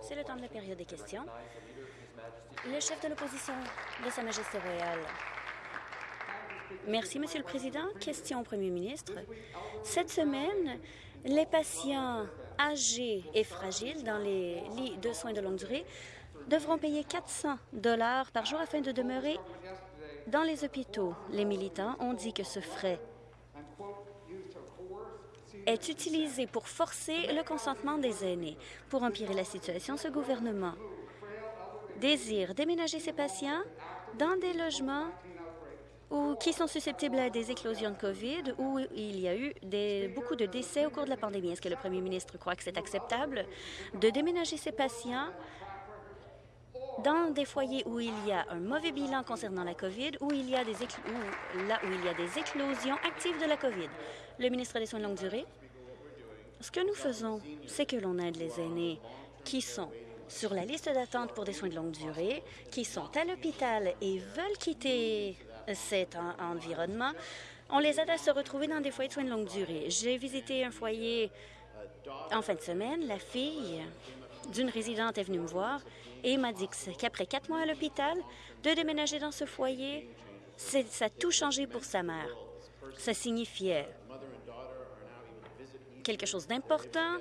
C'est le temps de la période des questions. Le chef de l'opposition de Sa Majesté royale. Merci, Monsieur le Président. Question au Premier ministre. Cette semaine, les patients âgés et fragiles dans les lits de soins de longue durée devront payer 400 dollars par jour afin de demeurer dans les hôpitaux. Les militants ont dit que ce frais est utilisé pour forcer le consentement des aînés. Pour empirer la situation, ce gouvernement désire déménager ses patients dans des logements ou qui sont susceptibles à des éclosions de COVID où il y a eu beaucoup de décès au cours de la pandémie. Est-ce que le premier ministre croit que c'est acceptable de déménager ses patients dans des foyers où il y a un mauvais bilan concernant la COVID, où il y a là où il y a des éclosions actives de la COVID. Le ministre des Soins de longue durée, ce que nous faisons, c'est que l'on aide les aînés qui sont sur la liste d'attente pour des soins de longue durée, qui sont à l'hôpital et veulent quitter cet environnement. On les aide à se retrouver dans des foyers de soins de longue durée. J'ai visité un foyer en fin de semaine. La fille d'une résidente est venue me voir et m'a dit qu'après quatre mois à l'hôpital, de déménager dans ce foyer, ça a tout changé pour sa mère. Ça signifiait quelque chose d'important.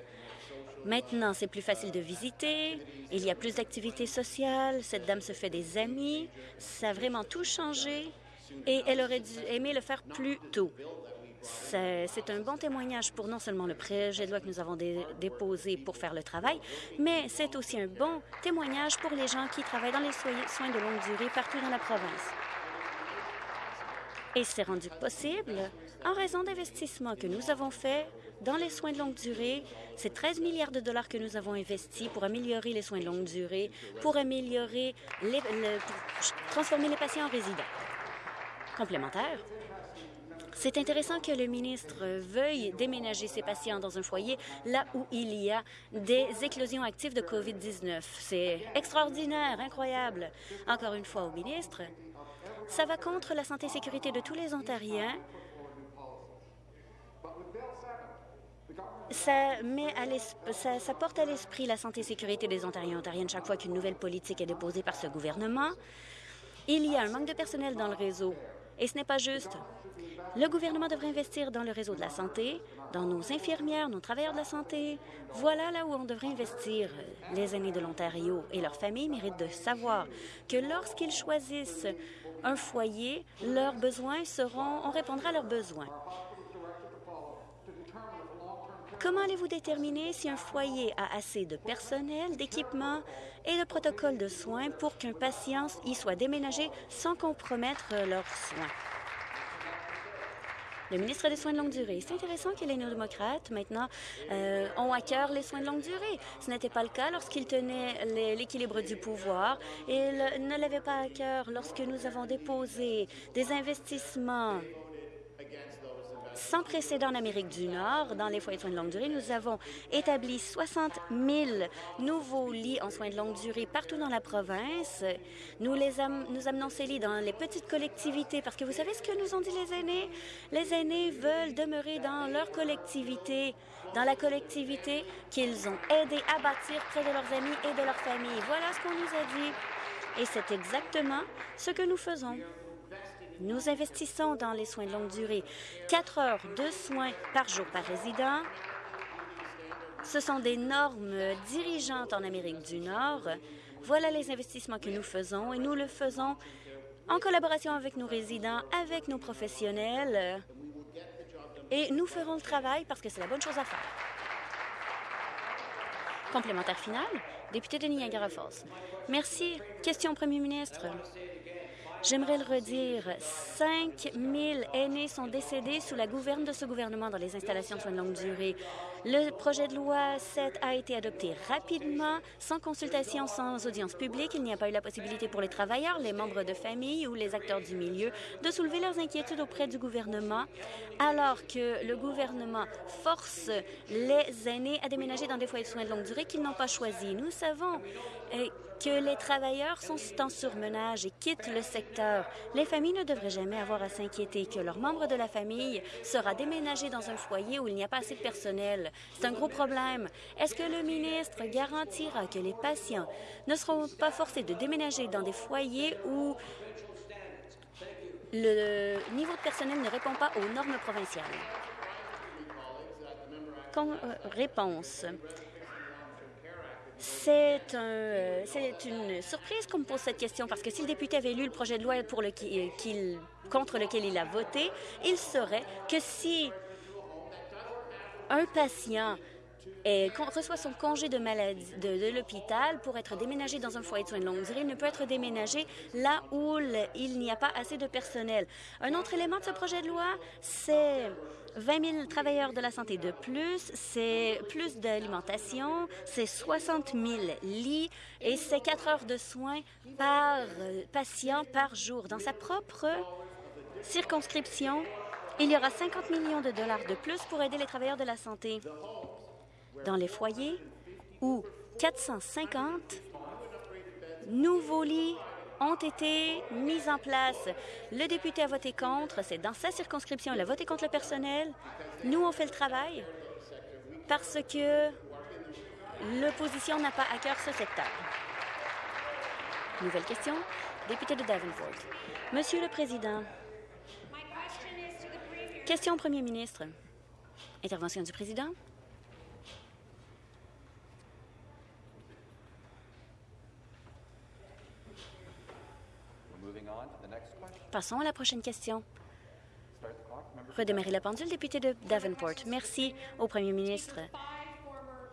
Maintenant, c'est plus facile de visiter, il y a plus d'activités sociales, cette dame se fait des amis, ça a vraiment tout changé et elle aurait dû aimer le faire plus tôt. C'est un bon témoignage pour non seulement le projet de loi que nous avons déposé pour faire le travail, mais c'est aussi un bon témoignage pour les gens qui travaillent dans les soins de longue durée partout dans la province. Et c'est rendu possible en raison d'investissements que nous avons faits dans les soins de longue durée. C'est 13 milliards de dollars que nous avons investis pour améliorer les soins de longue durée, pour améliorer, les, transformer les patients en résidents. Complémentaire, c'est intéressant que le ministre veuille déménager ses patients dans un foyer là où il y a des éclosions actives de COVID-19. C'est extraordinaire, incroyable. Encore une fois au ministre, ça va contre la santé et sécurité de tous les Ontariens. Ça, met à ça, porte à l'esprit la santé et sécurité des Ontariens et Ontariennes chaque fois qu'une nouvelle politique est déposée par ce gouvernement. Il y a un manque de personnel dans le réseau et ce n'est pas juste. Le gouvernement devrait investir dans le réseau de la santé, dans nos infirmières, nos travailleurs de la santé. Voilà là où on devrait investir. Les aînés de l'Ontario et leurs familles méritent de savoir que lorsqu'ils choisissent un foyer, leurs besoins seront, on répondra à leurs besoins. Comment allez-vous déterminer si un foyer a assez de personnel, d'équipement et de protocoles de soins pour qu'un patient y soit déménagé sans compromettre leurs soins? Le ministre des Soins de longue durée. C'est intéressant que les néo-démocrates, maintenant, euh, ont à cœur les soins de longue durée. Ce n'était pas le cas lorsqu'ils tenaient l'équilibre du pouvoir. Ils ne l'avaient pas à cœur lorsque nous avons déposé des investissements sans précédent en Amérique du Nord. Dans les foyers de soins de longue durée, nous avons établi 60 000 nouveaux lits en soins de longue durée partout dans la province. Nous, les nous amenons ces lits dans les petites collectivités parce que vous savez ce que nous ont dit les aînés? Les aînés veulent demeurer dans leur collectivité, dans la collectivité qu'ils ont aidé à bâtir près de leurs amis et de leur famille. Voilà ce qu'on nous a dit. Et c'est exactement ce que nous faisons. Nous investissons dans les soins de longue durée. Quatre heures de soins par jour par résident. Ce sont des normes dirigeantes en Amérique du Nord. Voilà les investissements que nous faisons et nous le faisons en collaboration avec nos résidents, avec nos professionnels. Et nous ferons le travail parce que c'est la bonne chose à faire. Complémentaire final, député de Niagara Falls. Merci. Question au premier ministre. J'aimerais le redire, 5 000 aînés sont décédés sous la gouverne de ce gouvernement dans les installations de soins de longue durée. Le projet de loi 7 a été adopté rapidement, sans consultation, sans audience publique. Il n'y a pas eu la possibilité pour les travailleurs, les membres de famille ou les acteurs du milieu de soulever leurs inquiétudes auprès du gouvernement, alors que le gouvernement force les aînés à déménager dans des foyers de soins de longue durée qu'ils n'ont pas choisis. Nous savons euh, que les travailleurs sont en surmenage et quittent le secteur. Les familles ne devraient jamais avoir à s'inquiéter que leur membre de la famille sera déménagé dans un foyer où il n'y a pas assez de personnel. C'est un gros problème. Est-ce que le ministre garantira que les patients ne seront pas forcés de déménager dans des foyers où le niveau de personnel ne répond pas aux normes provinciales? Euh, réponse. C'est un, une surprise qu'on me pose cette question parce que si le député avait lu le projet de loi qu'il contre lequel il a voté, il saurait que si un patient reçoit son congé de maladie de, l'hôpital pour être déménagé dans un foyer de soins de longue durée, il ne peut être déménagé là où il n'y a pas assez de personnel. Un autre élément de ce projet de loi, c'est 20 000 travailleurs de la santé de plus, c'est plus d'alimentation, c'est 60 000 lits et c'est 4 heures de soins par euh, patient par jour. Dans sa propre circonscription, il y aura 50 millions de dollars de plus pour aider les travailleurs de la santé dans les foyers où 450 nouveaux lits ont été mis en place. Le député a voté contre. C'est dans sa circonscription. Il a voté contre le personnel. Nous, on fait le travail parce que l'opposition n'a pas à cœur ce secteur. Nouvelle question. Député de Davenport. Monsieur le Président, question au Premier ministre. Intervention du Président. Passons à la prochaine question. Redémarrer la pendule, député de Davenport. Merci au premier ministre.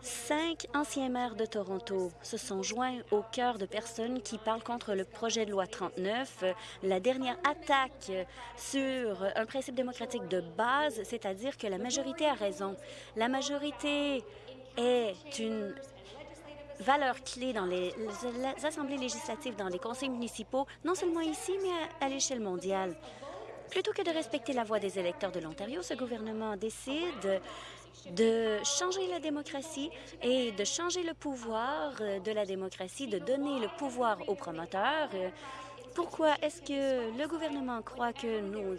Cinq anciens maires de Toronto se sont joints au cœur de personnes qui parlent contre le projet de loi 39, la dernière attaque sur un principe démocratique de base, c'est-à-dire que la majorité a raison. La majorité est une valeurs clés dans les, assemblées législatives, dans les conseils municipaux, non seulement ici, mais à, l'échelle mondiale. Plutôt que de respecter la voix des électeurs de l'Ontario, ce gouvernement décide de changer la démocratie et de changer le pouvoir de la démocratie, de donner le pouvoir aux promoteurs. Pourquoi est-ce que le gouvernement croit que nos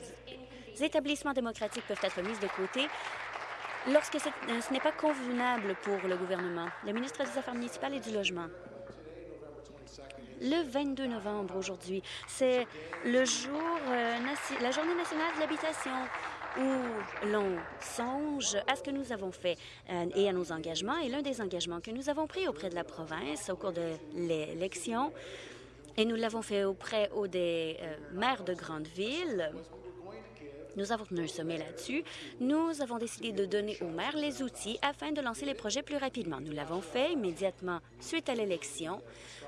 établissements démocratiques peuvent être mis de côté lorsque euh, ce n'est pas convenable pour le gouvernement? Le ministre des Affaires municipales et du Logement. Le 22 novembre, aujourd'hui, c'est euh, la Journée nationale de l'habitation où l'on songe à ce que nous avons fait euh, et à nos engagements. Et l'un des engagements que nous avons pris auprès de la province au cours de l'élection, et nous l'avons fait auprès des maires de grandes villes, nous avons tenu un sommet là-dessus. Nous avons décidé de donner aux maires les outils afin de lancer les projets plus rapidement. Nous l'avons fait immédiatement suite à l'élection.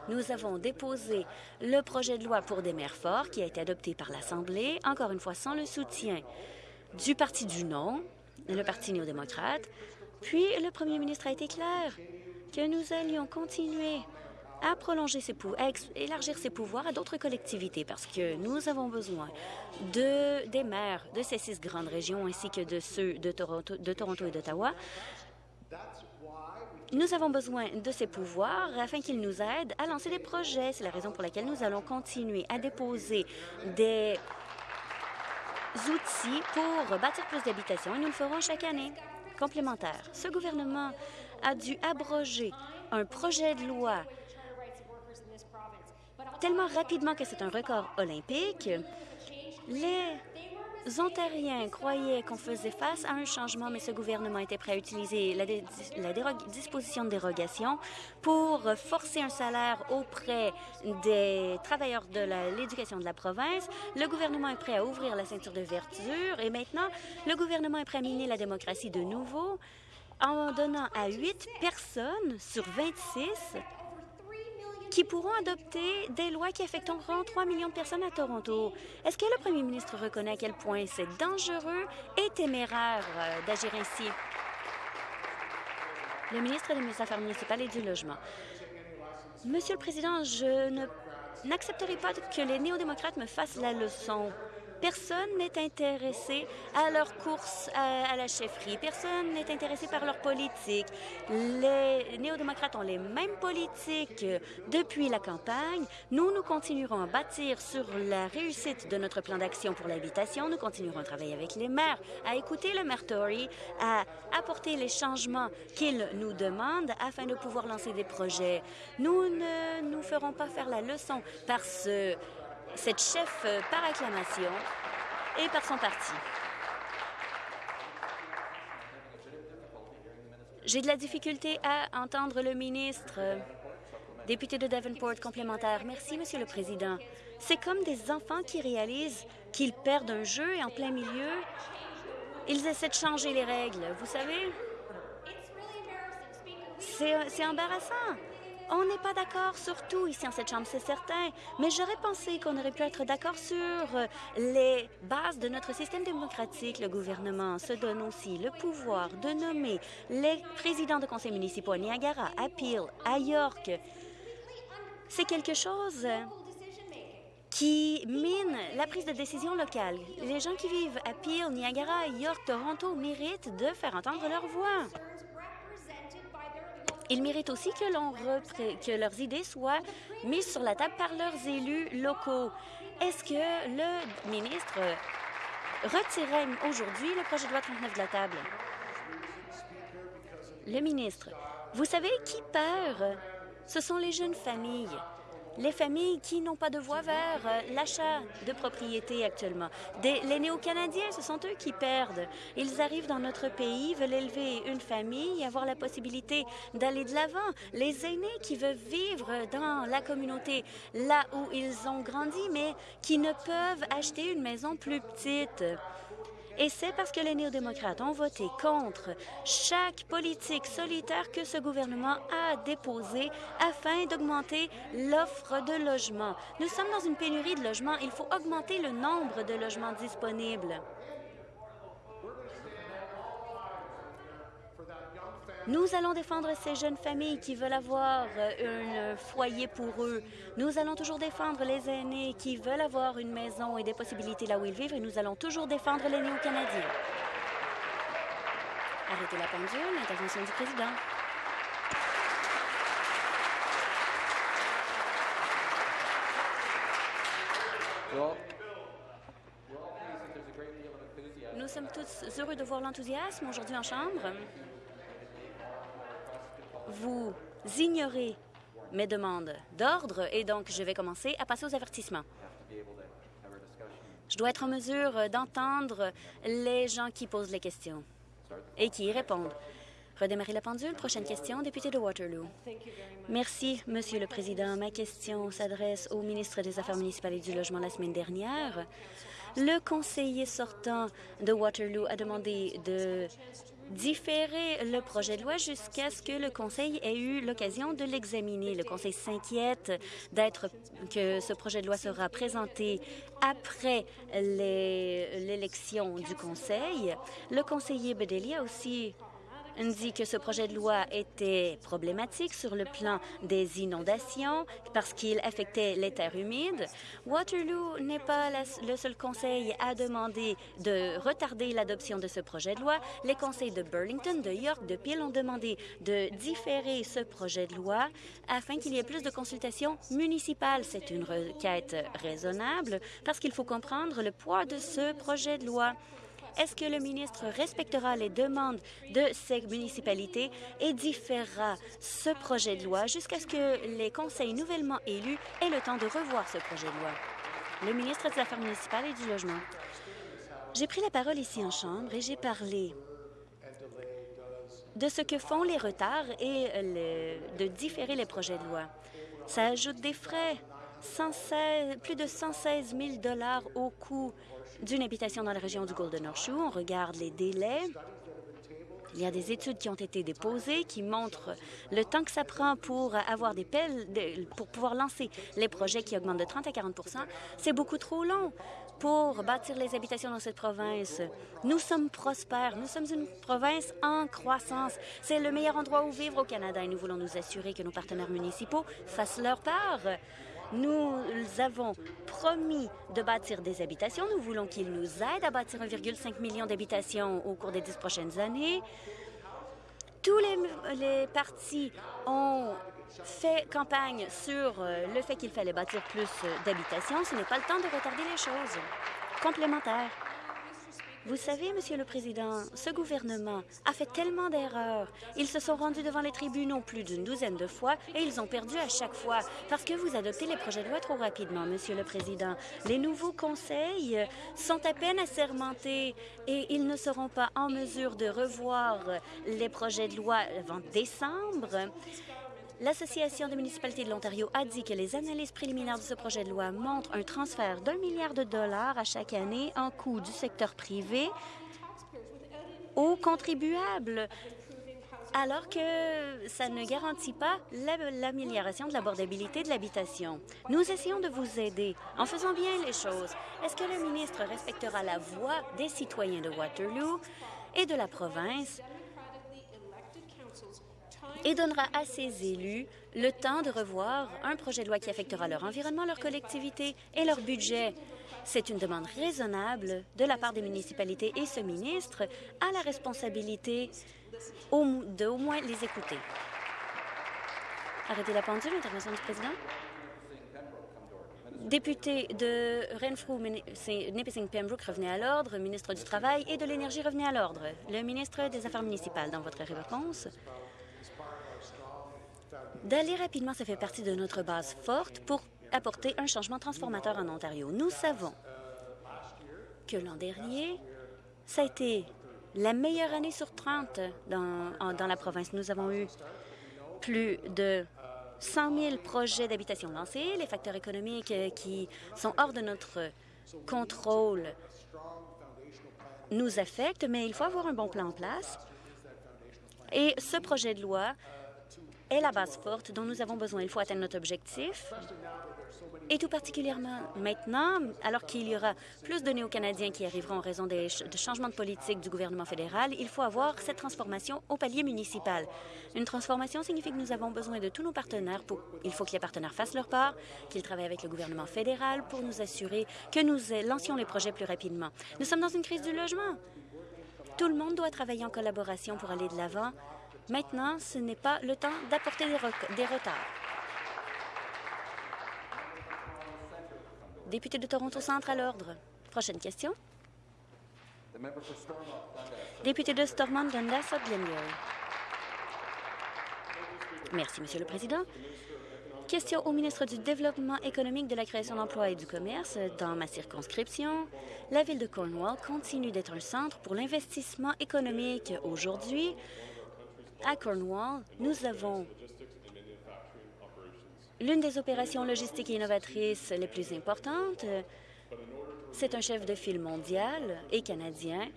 Nous avons déposé le projet de loi pour des maires forts qui a été adopté par l'Assemblée, encore une fois sans le soutien du Parti du non, le Parti néo-démocrate. Puis le premier ministre a été clair que nous allions continuer à prolonger ses pouvoirs, à élargir ses pouvoirs à d'autres collectivités parce que nous avons besoin de, des maires de ces six grandes régions ainsi que de ceux de Toronto, de Toronto et d'Ottawa. Nous avons besoin de ces pouvoirs afin qu'ils nous aident à lancer des projets. C'est la raison pour laquelle nous allons continuer à déposer des outils pour bâtir plus d'habitations et nous le ferons chaque année. Complémentaire, ce gouvernement a dû abroger un projet de loi tellement rapidement que c'est un record olympique. Les Ontariens croyaient qu'on faisait face à un changement, mais ce gouvernement était prêt à utiliser la, disposition de dérogation pour forcer un salaire auprès des travailleurs de l'éducation de la province. Le gouvernement est prêt à ouvrir la ceinture de verture et maintenant, le gouvernement est prêt à miner la démocratie de nouveau en donnant à huit personnes sur 26 qui pourront adopter des lois qui affecteront 3 millions de personnes à Toronto. Est-ce que le premier ministre reconnaît à quel point c'est dangereux et téméraire euh, d'agir ainsi? Le ministre des Affaires municipales et du Logement. Monsieur le Président, je n'accepterai pas que les néo-démocrates me fassent la leçon. Personne n'est intéressé à leur course à, la chefferie. Personne n'est intéressé par leur politique. Les néo-démocrates ont les mêmes politiques depuis la campagne. Nous, nous continuerons à bâtir sur la réussite de notre plan d'action pour l'habitation. Nous continuerons à travailler avec les maires, à écouter le maire Tory, à apporter les changements qu'ils nous demandent afin de pouvoir lancer des projets. Nous ne nous ferons pas faire la leçon par ce cette chef euh, par acclamation et par son parti. J'ai de la difficulté à entendre le ministre. Député de Davenport complémentaire. Merci, Monsieur le Président. C'est comme des enfants qui réalisent qu'ils perdent un jeu et en plein milieu, ils essaient de changer les règles. Vous savez, c'est embarrassant. On n'est pas d'accord sur tout ici en cette Chambre, c'est certain, mais j'aurais pensé qu'on aurait pu être d'accord sur euh, les bases de notre système démocratique. Le gouvernement se donne aussi le pouvoir de nommer les présidents de conseils municipaux à Niagara, à Peel, à York. C'est quelque chose qui mine la prise de décision locale. Les gens qui vivent à Peel, Niagara, York, Toronto méritent de faire entendre leur voix. Ils méritent aussi que, que leurs idées soient mises sur la table par leurs élus locaux. Est-ce que le ministre retirait aujourd'hui le projet de loi 39 de la table? Le ministre, vous savez qui perd? Ce sont les jeunes familles les familles qui n'ont pas de voix vers euh, l'achat de propriétés actuellement. les Néo-Canadiens, ce sont eux qui perdent. Ils arrivent dans notre pays, veulent élever une famille avoir la possibilité d'aller de l'avant. Les aînés qui veulent vivre dans la communauté, là où ils ont grandi, mais qui ne peuvent acheter une maison plus petite. Et c'est parce que les néo-démocrates ont voté contre chaque politique solitaire que ce gouvernement a déposée afin d'augmenter l'offre de logements. Nous sommes dans une pénurie de logements. Il faut augmenter le nombre de logements disponibles. Nous allons défendre ces jeunes familles qui veulent avoir euh, un foyer pour eux. Nous allons toujours défendre les aînés qui veulent avoir une maison et des possibilités là où ils vivent et nous allons toujours défendre les néo-canadiens. Arrêtez la pendule, l'intervention du président. Nous sommes tous heureux de voir l'enthousiasme aujourd'hui en Chambre vous ignorez mes demandes d'ordre et donc je vais commencer à passer aux avertissements. Je dois être en mesure d'entendre les gens qui posent les questions et qui y répondent. Redémarrer la pendule. Prochaine question, député de Waterloo. Merci, Monsieur le Président. Ma question s'adresse au ministre des Affaires municipales et du Logement la semaine dernière. Le conseiller sortant de Waterloo a demandé de différer le projet de loi jusqu'à ce que le Conseil ait eu l'occasion de l'examiner. Le Conseil s'inquiète d'être que ce projet de loi sera présenté après l'élection du Conseil. Le conseiller Bedeli a aussi dit que ce projet de loi était problématique sur le plan des inondations parce qu'il affectait les terres humides. Waterloo n'est pas le seul conseil à demander de retarder l'adoption de ce projet de loi. Les conseils de Burlington, de York, de Peel ont demandé de différer ce projet de loi afin qu'il y ait plus de consultations municipales. C'est une requête raisonnable parce qu'il faut comprendre le poids de ce projet de loi. Est-ce que le ministre respectera les demandes de ces municipalités et différera ce projet de loi jusqu'à ce que les conseils nouvellement élus aient le temps de revoir ce projet de loi? Le ministre des Affaires municipales et du Logement. J'ai pris la parole ici en Chambre et j'ai parlé de ce que font les retards et de différer les projets de loi. Ça ajoute des frais, plus de 116 000 au coût d'une habitation dans la région du Golden Horseshoe. On regarde les délais. Il y a des études qui ont été déposées qui montrent le temps que ça prend pour avoir des pelles, pour pouvoir lancer les projets qui augmentent de 30 à 40% C'est beaucoup trop long pour bâtir les habitations dans cette province. Nous sommes prospères. Nous sommes une province en croissance. C'est le meilleur endroit où vivre au Canada et nous voulons nous assurer que nos partenaires municipaux fassent leur part Nous avons promis de bâtir des habitations. Nous voulons qu'ils nous aident à bâtir 1,5 million d'habitations au cours des dix prochaines années. Tous les, partis ont fait campagne sur euh, le fait qu'il fallait bâtir plus euh, d'habitations. Ce n'est pas le temps de retarder les choses. Complémentaire. Vous savez, Monsieur le Président, ce gouvernement a fait tellement d'erreurs. Ils se sont rendus devant les tribunaux plus d'une douzaine de fois et ils ont perdu à chaque fois parce que vous adoptez les projets de loi trop rapidement, Monsieur le Président. Les nouveaux conseils sont à peine assermentés et ils ne seront pas en mesure de revoir les projets de loi avant décembre. L'Association des municipalités de l'Ontario a dit que les analyses préliminaires de ce projet de loi montrent un transfert d'un milliard de dollars à chaque année en coût du secteur privé aux contribuables, alors que ça ne garantit pas l'amélioration de l'abordabilité de l'habitation. Nous essayons de vous aider en faisant bien les choses. Est-ce que le ministre respectera la voix des citoyens de Waterloo et de la province? Et donnera à ses élus le temps de revoir un projet de loi qui affectera leur environnement, leur collectivité et leur budget. C'est une demande raisonnable de la part des municipalités et ce ministre a la responsabilité de au moins les écouter. Arrêtez la pendule, intervention du président. Député de Renfrew, Nipissing Pembroke revenait à l'ordre, ministre du Travail et de l'Énergie revenait à l'ordre. Le ministre des Affaires municipales, dans votre réponse, D'aller rapidement, ça fait partie de notre base forte pour apporter un changement transformateur en Ontario. Nous savons que l'an dernier, ça a été la meilleure année sur 30 dans, la province. Nous avons eu plus de 100 000 projets d'habitation lancés. Les facteurs économiques euh, qui sont hors de notre contrôle nous affectent, mais il faut avoir un bon plan en place. Et ce projet de loi est la base forte dont nous avons besoin. Il faut atteindre notre objectif. Et tout particulièrement maintenant, alors qu'il y aura plus de néo-canadiens qui arriveront en raison des changements de politique du gouvernement fédéral, il faut avoir cette transformation au palier municipal. Une transformation signifie que nous avons besoin de tous nos partenaires. Il faut que les partenaires fassent leur part, qu'ils travaillent avec le gouvernement fédéral pour nous assurer que nous lancions les projets plus rapidement. Nous sommes dans une crise du logement. Tout le monde doit travailler en collaboration pour aller de l'avant Maintenant, ce n'est pas le temps d'apporter des, retards. Député de Toronto Centre à l'ordre. Prochaine question. Député de Stormont, Dundas, Glengarry. Merci, Monsieur le Président. Question au ministre du Développement économique, de la création d'emplois et du commerce. Dans ma circonscription, la ville de Cornwall continue d'être un centre pour l'investissement économique. Aujourd'hui, à Cornwall, nous avons l'une des opérations logistiques et innovatrices les plus importantes. C'est un chef de file mondial et canadien.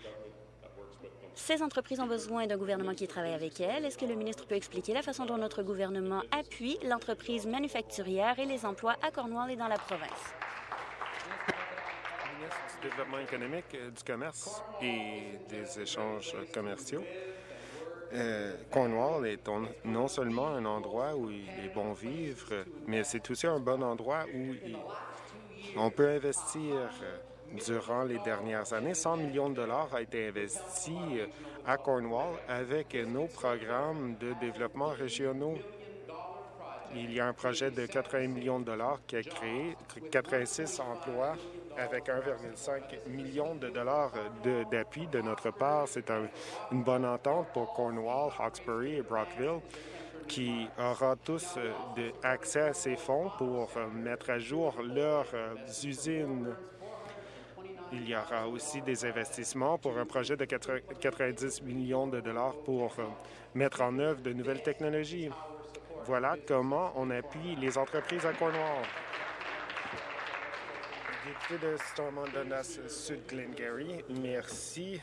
Ces entreprises ont besoin d'un gouvernement qui travaille avec elles. Est-ce que le ministre peut expliquer la façon dont notre gouvernement appuie l'entreprise manufacturière et les emplois à Cornwall et dans la province? du Développement économique, du commerce et des échanges commerciaux. Euh, Cornwall est non seulement un endroit où il est bon vivre, mais c'est aussi un bon endroit où on peut investir. Euh, durant les dernières années, 100 millions de dollars a été investi euh, à Cornwall avec nos programmes de développement régionaux. Il y a un projet de 80 millions de dollars qui a créé 86 emplois avec 1,5 million de dollars d'appui de, notre part. C'est une bonne entente pour Cornwall, Hawkesbury et Brockville qui aura tous euh, accès à ces fonds pour euh, mettre à jour leurs euh, usines. Il y aura aussi des investissements pour un projet de 90 millions de dollars pour mettre en œuvre de nouvelles technologies. Voilà comment on appuie les entreprises à Cornwall député de Stormont Sud Glengarry, merci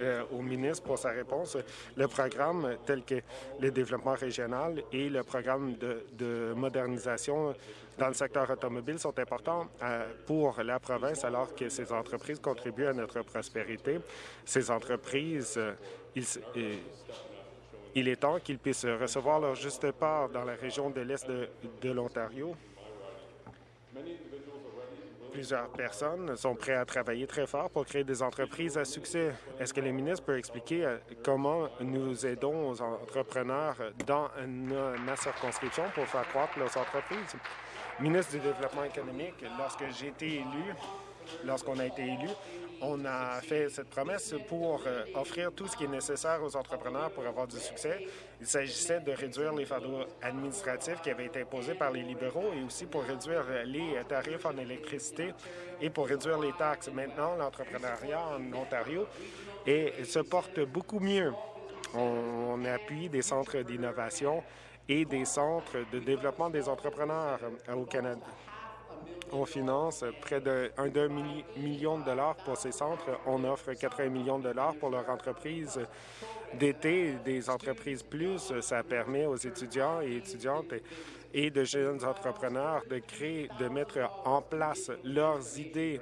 euh, au ministre pour sa réponse. Le programme tel que le développement régional et le programme de, modernisation dans le secteur automobile sont importants euh, pour la province alors que ces entreprises contribuent à notre prospérité. Ces entreprises, euh, il est temps qu'ils puissent recevoir leur juste part dans la région de l'Est de l'Ontario Plusieurs personnes sont prêtes à travailler très fort pour créer des entreprises à succès. Est-ce que le ministre peut expliquer euh, comment nous aidons aux entrepreneurs dans ma circonscription pour faire croître leurs entreprises? Ministre du Développement économique, lorsque j'ai été élu, lorsqu'on a été élu, on a fait cette promesse pour euh, offrir tout ce qui est nécessaire aux entrepreneurs pour avoir du succès. Il s'agissait de réduire les fardeaux administratifs qui avaient été imposés par les libéraux et aussi pour réduire les tarifs en électricité et pour réduire les taxes. Maintenant, l'entrepreneuriat en Ontario et se porte beaucoup mieux. On, appuie des centres d'innovation et des centres de développement des entrepreneurs euh, au Canada. On finance près de 1 million de dollars pour ces centres. On offre 80 millions de dollars pour leur entreprise d'été, des entreprises plus. Ça permet aux étudiants et étudiantes et de jeunes entrepreneurs de créer, de mettre en place leurs idées.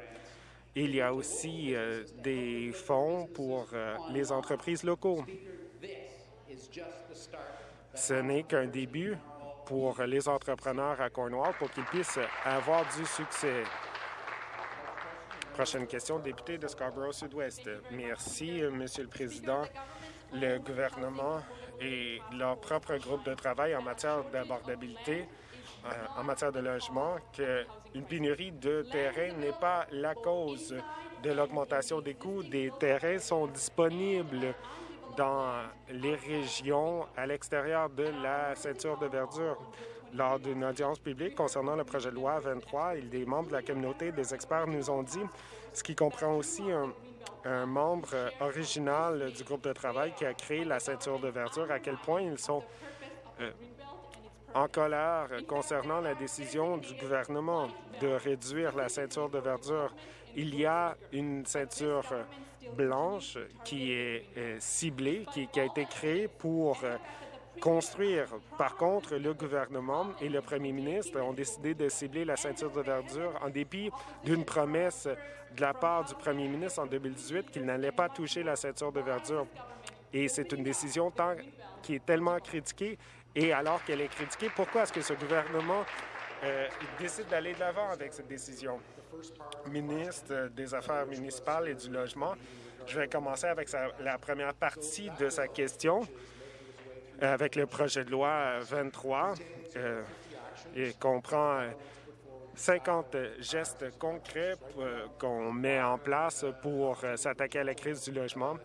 Il y a aussi euh, des fonds pour euh, les entreprises locaux. Ce n'est qu'un début pour les entrepreneurs à Cornwall pour qu'ils puissent avoir du succès. Prochaine question, député de Scarborough-Sud-Ouest. Merci, Monsieur le Président. Le gouvernement et leur propre groupe de travail en matière d'abordabilité, euh, en matière de logement, qu'une pénurie de terrain n'est pas la cause de l'augmentation des coûts. Des terrains sont disponibles dans les régions à l'extérieur de la ceinture de verdure. Lors d'une audience publique concernant le projet de loi 23, des membres de la communauté, des experts nous ont dit, ce qui comprend aussi un, membre original du groupe de travail qui a créé la ceinture de verdure, à quel point ils sont euh, en colère concernant la décision du gouvernement de réduire la ceinture de verdure. Il y a une ceinture blanche qui est ciblée, qui, a été créée pour euh, construire. Par contre, le gouvernement et le premier ministre ont décidé de cibler la ceinture de verdure en dépit d'une promesse de la part du premier ministre en 2018 qu'il n'allait pas toucher la ceinture de verdure. Et c'est une décision qui est tellement critiquée. Et alors qu'elle est critiquée, pourquoi est-ce que ce gouvernement euh, décide d'aller de l'avant avec cette décision? Ministre des Affaires municipales et du Logement, je vais commencer avec la première partie de sa question, avec le projet de loi 23. Euh, il comprend 50 gestes concrets euh, qu'on met en place pour euh, s'attaquer à la crise du logement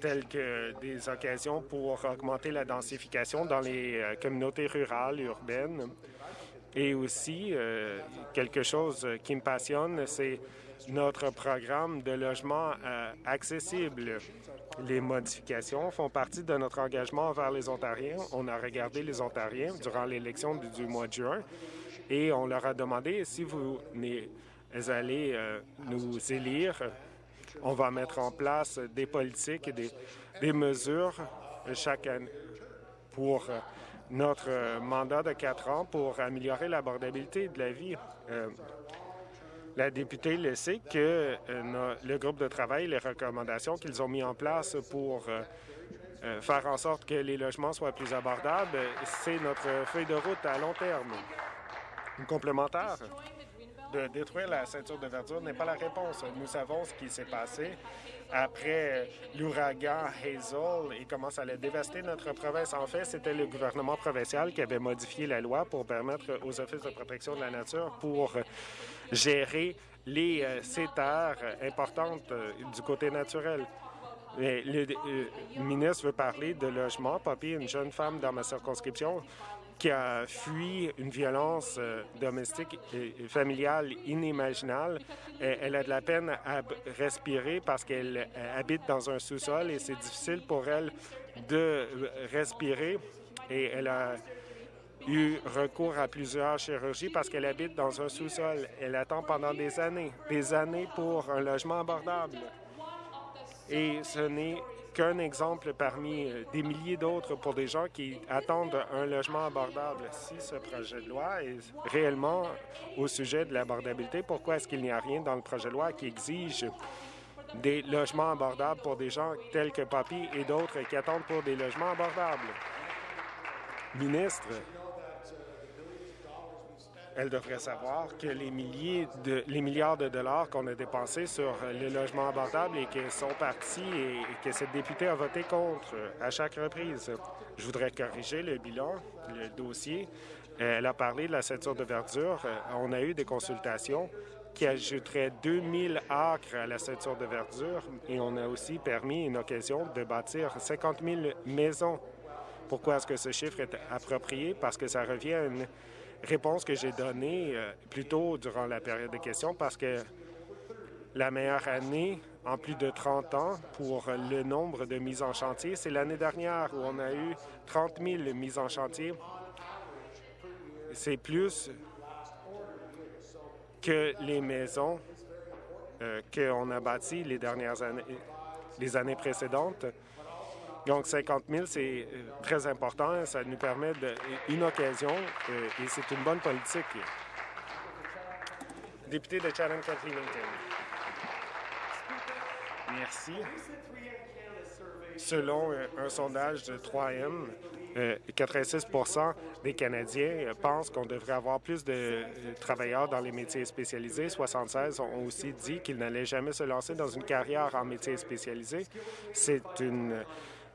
telles que des occasions pour augmenter la densification dans les communautés rurales, urbaines. Et aussi, quelque chose qui me passionne, c'est notre programme de logement euh, accessible. Les modifications font partie de notre engagement envers les Ontariens. On a regardé les Ontariens durant l'élection du, mois de juin et on leur a demandé si vous allez euh, nous élire, on va mettre en place des politiques et des, mesures chaque année pour notre mandat de quatre ans pour améliorer l'abordabilité de la vie. Euh, la députée le sait que euh, le groupe de travail, les recommandations qu'ils ont mis en place pour euh, euh, faire en sorte que les logements soient plus abordables, c'est notre feuille de route à long terme. Une complémentaire de détruire la ceinture de verdure n'est pas la réponse. Nous savons ce qui s'est passé après l'ouragan Hazel et comment allait dévaster notre province. En fait, c'était le gouvernement provincial qui avait modifié la loi pour permettre aux offices de protection de la nature pour gérer les euh, terres importantes euh, du côté naturel. Le, le, ministre veut parler de logement. Poppy, une jeune femme dans ma circonscription qui a fui une violence euh, domestique et familiale inimaginable. Elle a de la peine à respirer parce qu'elle habite dans un sous-sol et c'est difficile pour elle de respirer. Et elle a eu recours à plusieurs chirurgies parce qu'elle habite dans un sous-sol. Elle attend pendant des années, des années pour un logement abordable. Et ce n'est qu'un exemple parmi euh, des milliers d'autres pour des gens qui attendent un logement abordable. Si ce projet de loi est réellement au sujet de l'abordabilité, pourquoi est-ce qu'il n'y a rien dans le projet de loi qui exige des logements abordables pour des gens tels que Papi et d'autres qui attendent pour des logements abordables? Ministre, Elle devrait savoir que les, milliards de dollars qu'on a dépensés sur le logement abordable et que son parti et, que cette députée a voté contre à chaque reprise. Je voudrais corriger le bilan, le dossier. Elle a parlé de la ceinture de verdure. On a eu des consultations qui ajouteraient 2000 acres à la ceinture de verdure et on a aussi permis une occasion de bâtir 50 000 maisons. Pourquoi est-ce que ce chiffre est approprié? Parce que ça revient à une réponse que j'ai donnée euh, plus tôt durant la période de questions parce que la meilleure année en plus de 30 ans pour le nombre de mises en chantier, c'est l'année dernière où on a eu 30 000 mises en chantier. C'est plus que les maisons euh, qu'on a bâties les dernières années, les années précédentes. Donc, 50 000, c'est euh, très important. Ça nous permet une occasion euh, et c'est une bonne politique. Député de Chatham-Kent Merci. Selon un sondage de 3M, 86 des Canadiens pensent qu'on devrait avoir plus de travailleurs dans les métiers spécialisés. 76 ont aussi dit qu'ils n'allaient jamais se lancer dans une carrière en métiers spécialisés. C'est une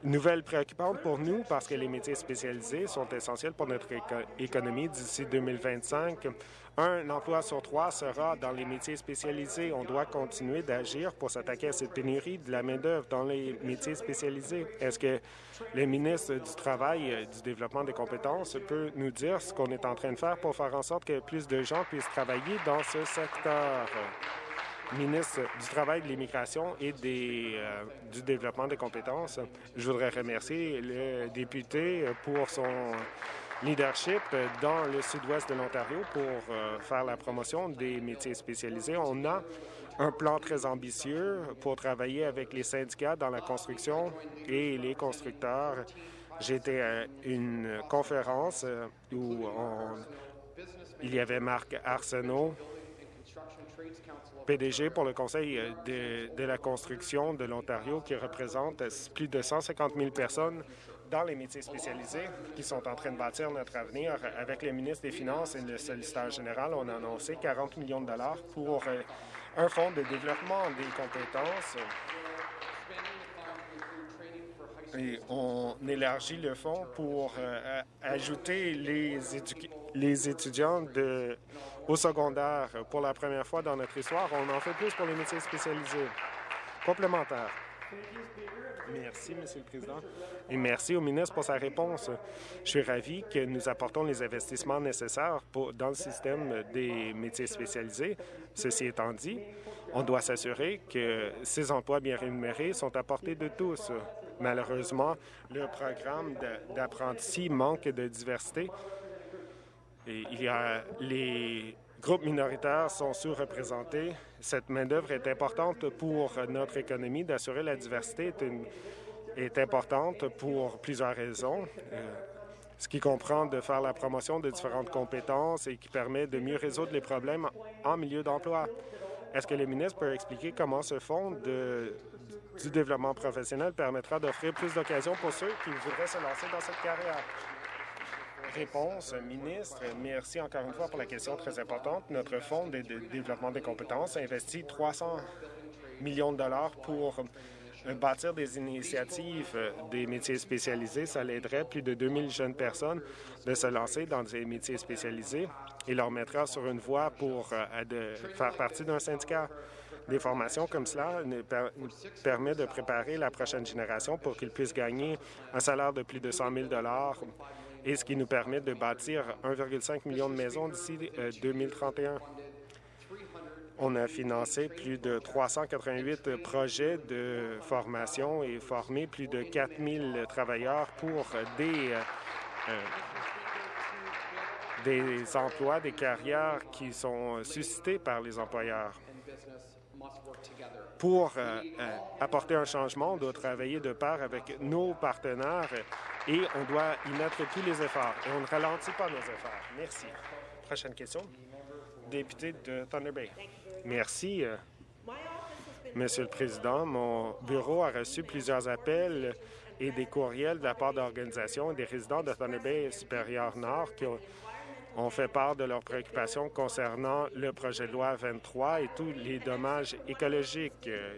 nouvelle préoccupante pour nous parce que les métiers spécialisés sont essentiels pour notre économie d'ici 2025. Un emploi sur trois sera dans les métiers spécialisés. On doit continuer d'agir pour s'attaquer à cette pénurie de la main-d'œuvre dans les métiers spécialisés. Est-ce que le ministre du Travail et du Développement des compétences peut nous dire ce qu'on est en train de faire pour faire en sorte que plus de gens puissent travailler dans ce secteur? Ministre du Travail, de l'Immigration et des, euh, du Développement des compétences. Je voudrais remercier le député pour son leadership dans le sud-ouest de l'Ontario pour euh, faire la promotion des métiers spécialisés. On a un plan très ambitieux pour travailler avec les syndicats dans la construction et les constructeurs. Été à une conférence euh, où il y avait Marc Arsenault, PDG pour le Conseil de, de la construction de l'Ontario, qui représente plus de 150 000 personnes dans les métiers spécialisés qui sont en train de bâtir notre avenir. Avec le ministre des Finances et le solliciteur général, on a annoncé 40 millions de dollars pour euh, un fonds de développement des compétences. Et on élargit le fonds pour euh, ajouter les, les étudiants de, au secondaire. Pour la première fois dans notre histoire, on en fait plus pour les métiers spécialisés. Complémentaire. Merci, Monsieur le Président. Et merci au ministre pour sa réponse. Je suis ravi que nous apportons les investissements nécessaires dans le système des métiers spécialisés. Ceci étant dit, on doit s'assurer que ces emplois bien rémunérés sont à portée de tous. Malheureusement, le programme d'apprenti manque de diversité. Les groupes minoritaires sont sous-représentés. Cette main-d'œuvre est importante pour notre économie. D'assurer la diversité est, importante pour plusieurs raisons, euh, ce qui comprend de faire la promotion de différentes compétences et qui permet de mieux résoudre les problèmes en milieu d'emploi. Est-ce que le ministre peut expliquer comment ce fonds de, du développement professionnel permettra d'offrir plus d'occasions pour ceux qui voudraient se lancer dans cette carrière? Réponse, ministre. Merci encore une fois pour la question très importante. Notre Fonds de, développement des compétences investit 300 millions de dollars pour bâtir des initiatives euh, des métiers spécialisés. Ça aiderait plus de 2000 jeunes personnes de se lancer dans des métiers spécialisés et leur mettra sur une voie pour euh, faire partie d'un syndicat. Des formations comme cela nous, permet de préparer la prochaine génération pour qu'ils puissent gagner un salaire de plus de 100 000 et ce qui nous permet de bâtir 1,5 million de maisons d'ici 2031. Euh, On a financé plus de 388 projets de formation et formé plus de 4 000 travailleurs pour des, euh, euh, des emplois, des carrières qui sont suscités par les employeurs. Pour apporter un changement, on doit travailler de pair avec nos partenaires et on doit y mettre tous les efforts. Et on ne ralentit pas nos efforts. Merci. Prochaine question. Député de Thunder Bay. Merci. Euh, Monsieur le Président, mon bureau a reçu plusieurs appels et des courriels de la part d'organisations et des résidents de Thunder Bay supérieur Nord qui ont fait part de leurs préoccupations concernant le projet de loi 23 et tous les dommages écologiques euh,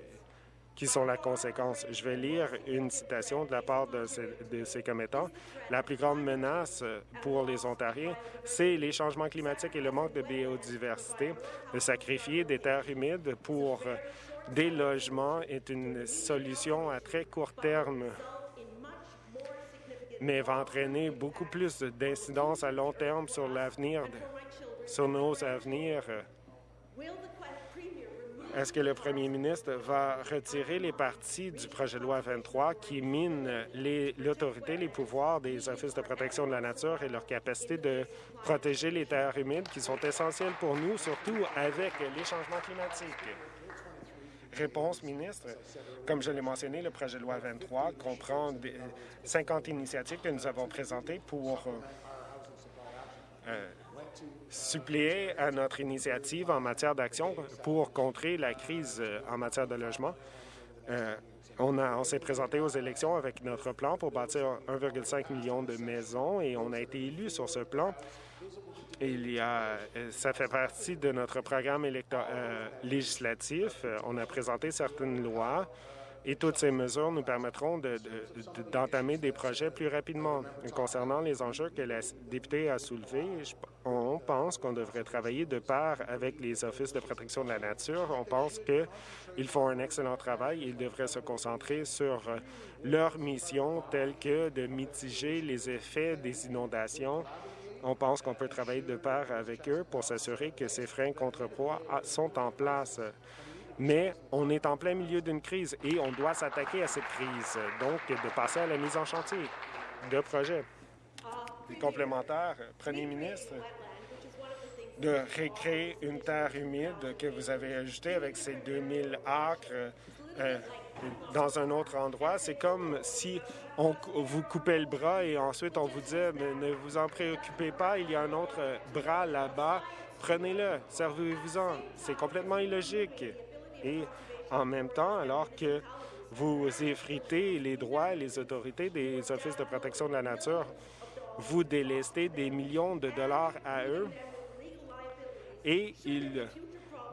qui sont la conséquence. Je vais lire une citation de la part de ces, commettants. La plus grande menace pour les Ontariens, c'est les changements climatiques et le manque de biodiversité. De sacrifier des terres humides pour des logements est une solution à très court terme mais va entraîner beaucoup plus d'incidences à long terme sur l'avenir, sur nos avenirs. Est-ce que le premier ministre va retirer les parties du projet de loi 23 qui minent l'autorité, les, pouvoirs des offices de protection de la nature et leur capacité de protéger les terres humides qui sont essentielles pour nous, surtout avec les changements climatiques? Réponse, ministre. Comme je l'ai mentionné, le projet de loi 23 comprend 50 initiatives que nous avons présentées pour euh, suppléer à notre initiative en matière d'action pour contrer la crise euh, en matière de logement. on, on s'est présenté aux élections avec notre plan pour bâtir 1,5 million de maisons et on a été élu sur ce plan. Il y a, euh, ça fait partie de notre programme euh, législatif. Euh, on a présenté certaines lois et toutes ces mesures nous permettront d'entamer des projets plus rapidement. Concernant les enjeux que la députée a soulevés, on pense qu'on devrait travailler de pair avec les offices de protection de la nature. On pense qu'ils font un excellent travail. Ils devraient se concentrer sur leur mission telle que de mitiger les effets des inondations on pense qu'on peut travailler de pair avec eux pour s'assurer que ces freins contrepoids sont en place. Mais on est en plein milieu d'une crise et on doit s'attaquer à cette crise, donc de passer à la mise en chantier de projets. complémentaires, Premier ministre, de récréer une terre humide que vous avez ajoutée avec ces 2000 acres euh, dans un autre endroit. C'est comme si on vous coupait le bras et ensuite on vous disait mais ne vous en préoccupez pas, il y a un autre bras là-bas, prenez-le, servez-vous-en. C'est complètement illogique. Et en même temps, alors que vous effritez les droits et les autorités des offices de protection de la nature, vous délestez des millions de dollars à eux et ils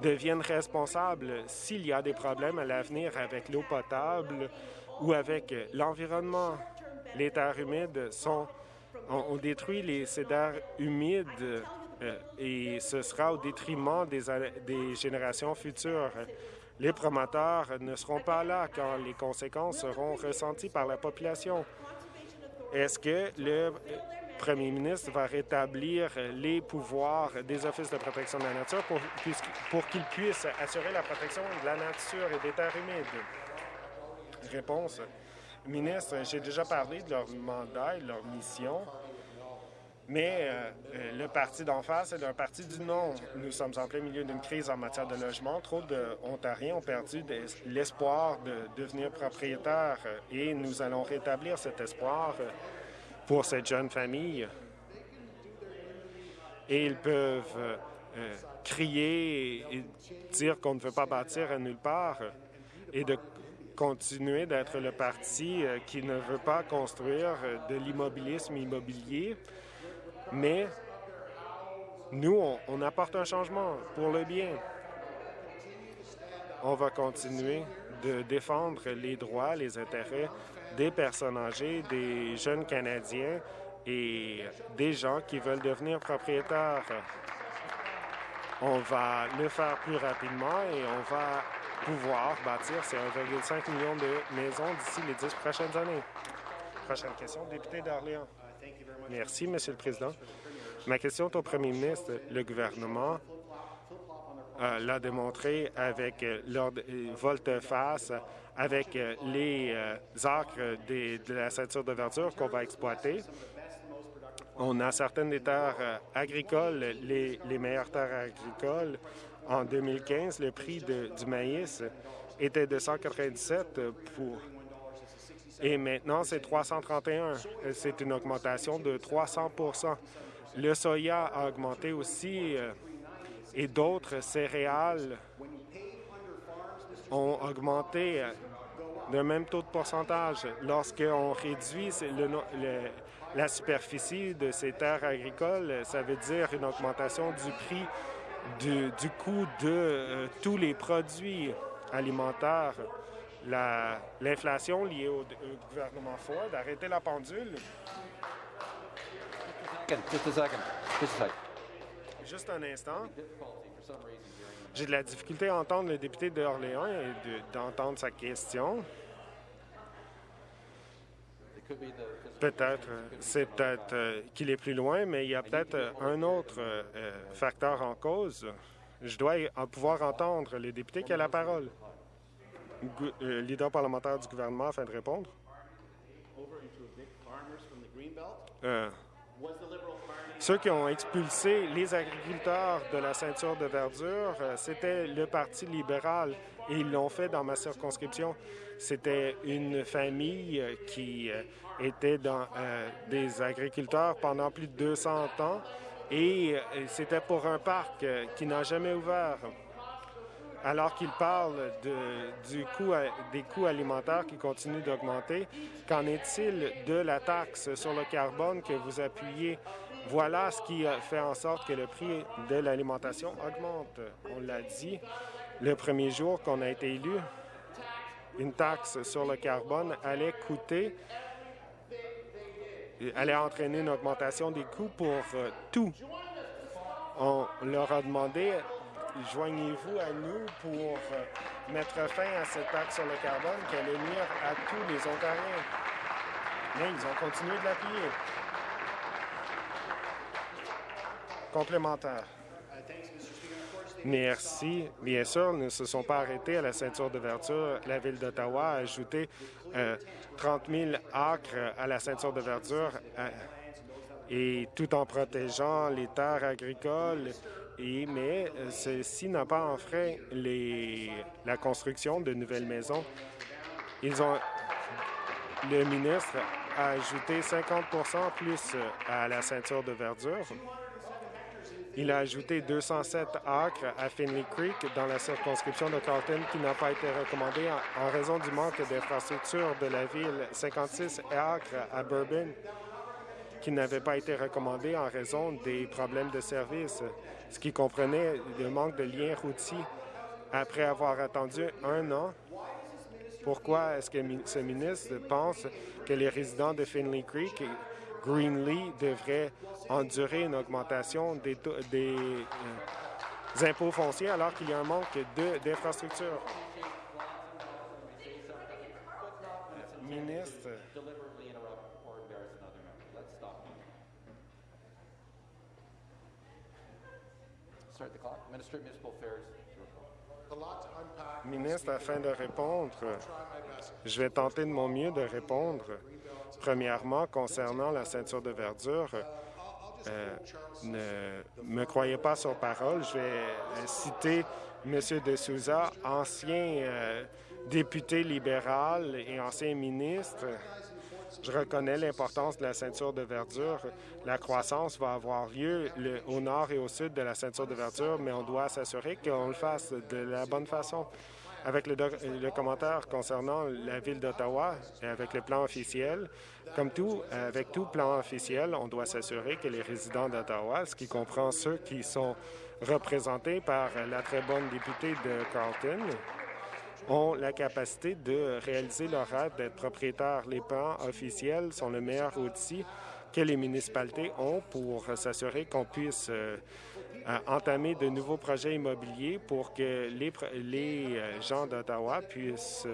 deviennent responsables s'il y a des problèmes à l'avenir avec l'eau potable ou avec l'environnement. Les terres humides sont... On, détruit les cédars humides euh, et ce sera au détriment des, des générations futures. Les promoteurs ne seront pas là quand les conséquences seront ressenties par la population. Est-ce que le premier ministre va rétablir les pouvoirs des offices de protection de la nature pour, pour qu'ils puissent assurer la protection de la nature et des terres humides? Réponse. Ministre, j'ai déjà parlé de leur mandat et de leur mission, mais euh, le parti d'en face est un parti du non. Nous sommes en plein milieu d'une crise en matière de logement. Trop d'Ontariens ont perdu l'espoir de devenir propriétaires et nous allons rétablir cet espoir pour cette jeune famille. Et ils peuvent euh, euh, crier et dire qu'on ne veut pas bâtir à nulle part et de continuer d'être le parti euh, qui ne veut pas construire de l'immobilisme immobilier, mais nous, on, apporte un changement pour le bien. On va continuer de défendre les droits, les intérêts des personnes âgées, des jeunes Canadiens et des gens qui veulent devenir propriétaires. On va le faire plus rapidement et on va pouvoir bâtir ces 1,5 million de maisons d'ici les dix prochaines années. Prochaine question, député d'Orléans. Merci, Monsieur le Président. Ma question est au premier ministre. Le gouvernement euh, l'a démontré avec leur volte-face avec euh, les euh, acres de la ceinture de verdure qu'on va exploiter. On a certaines des terres euh, agricoles, les, meilleures terres agricoles. En 2015, le prix du maïs était de 197 pour et maintenant c'est 331. C'est une augmentation de 300% Le soya a augmenté aussi et d'autres céréales ont augmenté d'un même taux de pourcentage. Lorsqu'on réduit la superficie de ces terres agricoles. Ça veut dire une augmentation du prix du, coût de euh, tous les produits alimentaires. La- L'inflation liée au, au gouvernement Ford, arrêtez la pendule. Second, just a second. Just a second. Juste un instant. J'ai de la difficulté à entendre le député d'Orléans et de- d'entendre sa question. Peut-être, euh, c'est peut-être euh, qu'il est plus loin, mais il y a peut-être euh, un autre euh, facteur en cause. Je dois pouvoir entendre le député qui a la parole. Euh, leader parlementaire du gouvernement afin de répondre? Euh, ceux qui ont expulsé les agriculteurs de la ceinture de verdure, euh, c'était le Parti libéral et ils l'ont fait dans ma circonscription. C'était une famille qui était dans, euh, des agriculteurs pendant plus de 200 ans et c'était pour un parc qui n'a jamais ouvert. Alors qu'il parle de- du coût des coûts alimentaires qui continuent d'augmenter, qu'en est-il de la taxe sur le carbone que vous appuyez? Voilà ce qui fait en sorte que le prix de l'alimentation augmente. On l'a dit le premier jour qu'on a été élu, une taxe sur le carbone allait coûter, allait entraîner une augmentation des coûts pour euh, tout. On leur a demandé joignez-vous à nous pour euh, mettre fin à cette taxe sur le carbone qui allait nuire à tous les Ontariens. Mais ils ont continué de l'appuyer. Complémentaire. Merci. Bien sûr, ils ne se sont pas arrêtés à la ceinture de verdure. La Ville d'Ottawa a ajouté euh, 30 000 acres à la ceinture de verdure euh, et tout en protégeant les terres agricoles. Mais euh, ceci n'a pas enfreint la construction de nouvelles maisons. Ils ont, le ministre a ajouté 50% plus euh, à la ceinture de verdure. Il a ajouté 207 acres à Finley Creek dans la circonscription de Carlton qui n'a pas été recommandé en, en raison du manque d'infrastructures de la ville. 56 acres à Bourbon qui n'avaient pas été recommandés en raison des problèmes de service, ce qui comprenait le manque de liens routiers. Après avoir attendu un an, pourquoi est-ce que ce ministre pense que les résidents de Finley Creek et Greenlee devraient endurer une augmentation des, des, euh, impôts fonciers alors qu'il y a un manque d'infrastructures? Ministre, Start the clock. Minister of Municipal Affairs to report. ministre, afin de répondre, je vais tenter de mon mieux de répondre. Premièrement, concernant la ceinture de verdure, euh, ne me croyez pas sur parole. Je vais euh, citer M. De Souza, ancien euh, député libéral et ancien ministre. Je reconnais l'importance de la ceinture de verdure. La croissance va avoir lieu au nord et au sud de la ceinture de verdure, mais on doit s'assurer qu'on le fasse de la bonne façon. Avec le, le commentaire concernant la ville d'Ottawa et avec le plan officiel, comme tout, avec tout plan officiel, on doit s'assurer que les résidents d'Ottawa, ce qui comprend ceux qui sont représentés par la très bonne députée de Carlton, ont la capacité de réaliser leur rêve d'être propriétaires. Les plans officiels sont le meilleur outil que les municipalités ont pour s'assurer qu'on puisse euh, euh, entamer de nouveaux projets immobiliers pour que les, les euh, gens d'Ottawa puissent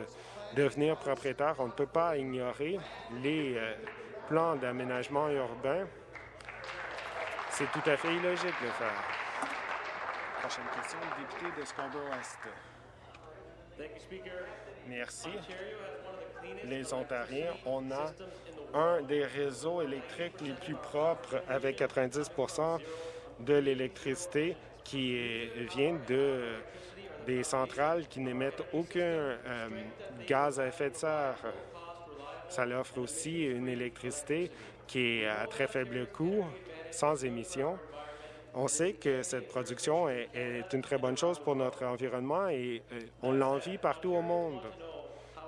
devenir propriétaires. On ne peut pas ignorer les plans d'aménagement urbain. C'est tout à fait illogique de le faire. Prochaine question, député de Scarborough-Est. Merci. Les Ontariens, on a un des réseaux électriques les plus propres avec 90 de l'électricité qui vient de des centrales qui n'émettent aucun euh, gaz à effet de serre. Ça leur offre aussi une électricité qui est à très faible coût, sans émissions. On sait que cette production est, une très bonne chose pour notre environnement et euh, on l'envie partout au monde.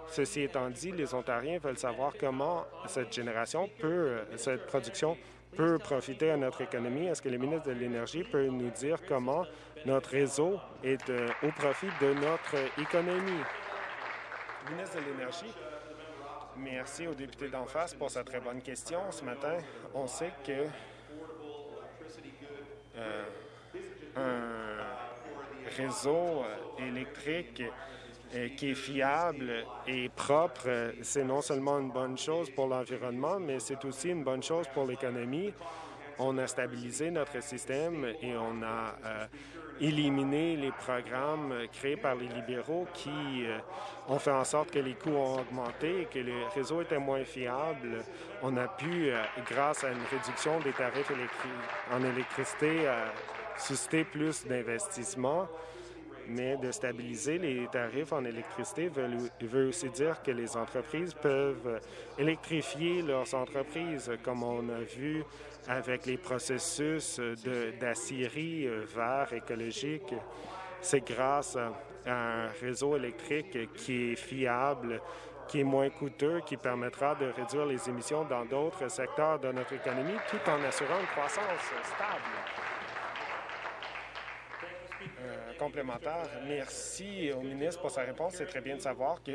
Ceci étant dit, les Ontariens veulent savoir comment cette génération peut, cette production peut profiter à notre économie. Est-ce que le ministre de l'Énergie peut nous dire comment notre réseau est euh, au profit de notre économie? Ministre de l'Énergie, merci au député d'en face pour sa très bonne question. Ce matin, on sait que euh, un réseau euh, électrique euh, qui est fiable et propre, c'est non seulement une bonne chose pour l'environnement, mais c'est aussi une bonne chose pour l'économie. On a stabilisé notre système et on a éliminé les programmes créés par les libéraux qui ont fait en sorte que les coûts ont augmenté et que le réseau était moins fiable. On a pu, grâce à une réduction des tarifs en électricité, susciter plus d'investissements, mais de stabiliser les tarifs en électricité veut, aussi dire que les entreprises peuvent électrifier leurs entreprises, comme on a vu avec les processus d'aciérie euh, vert écologique. C'est grâce à un réseau électrique qui est fiable, qui est moins coûteux, qui permettra de réduire les émissions dans d'autres secteurs de notre économie, tout en assurant une croissance stable. Euh, complémentaire. Merci au ministre pour sa réponse. C'est très bien de savoir que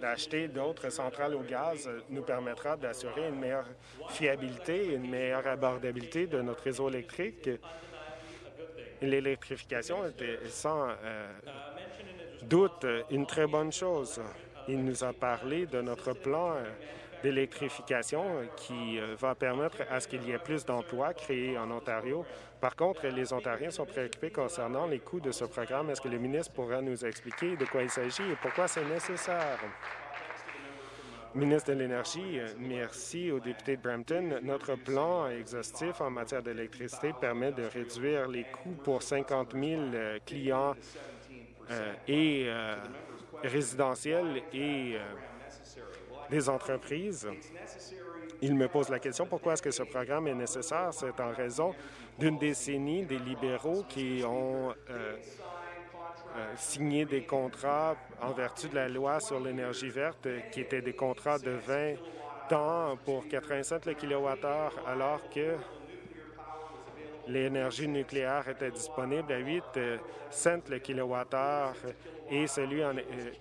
d'acheter d'autres centrales au gaz nous permettra d'assurer une meilleure fiabilité, une meilleure abordabilité de notre réseau électrique. L'électrification est sans euh, doute une très bonne chose. Il nous a parlé de notre plan euh, d'électrification qui va permettre à ce qu'il y ait plus d'emplois créés en Ontario par contre, les Ontariens sont préoccupés concernant les coûts de ce programme. Est-ce que le ministre pourra nous expliquer de quoi il s'agit et pourquoi c'est nécessaire? Ministre de l'Énergie, merci au député de Brampton. Notre plan exhaustif en matière d'électricité permet de réduire les coûts pour 50 000 euh, clients euh, et euh, résidentiels et des entreprises. Il me pose la question pourquoi est-ce que ce programme est nécessaire? C'est en raison d'une décennie des libéraux qui ont euh, euh, signé des contrats en vertu de la loi sur l'énergie verte, qui étaient des contrats de 20 ans pour 87 le kilowattheure, alors que l'énergie nucléaire était disponible à 8 euh, cents le kilowattheure et celui euh,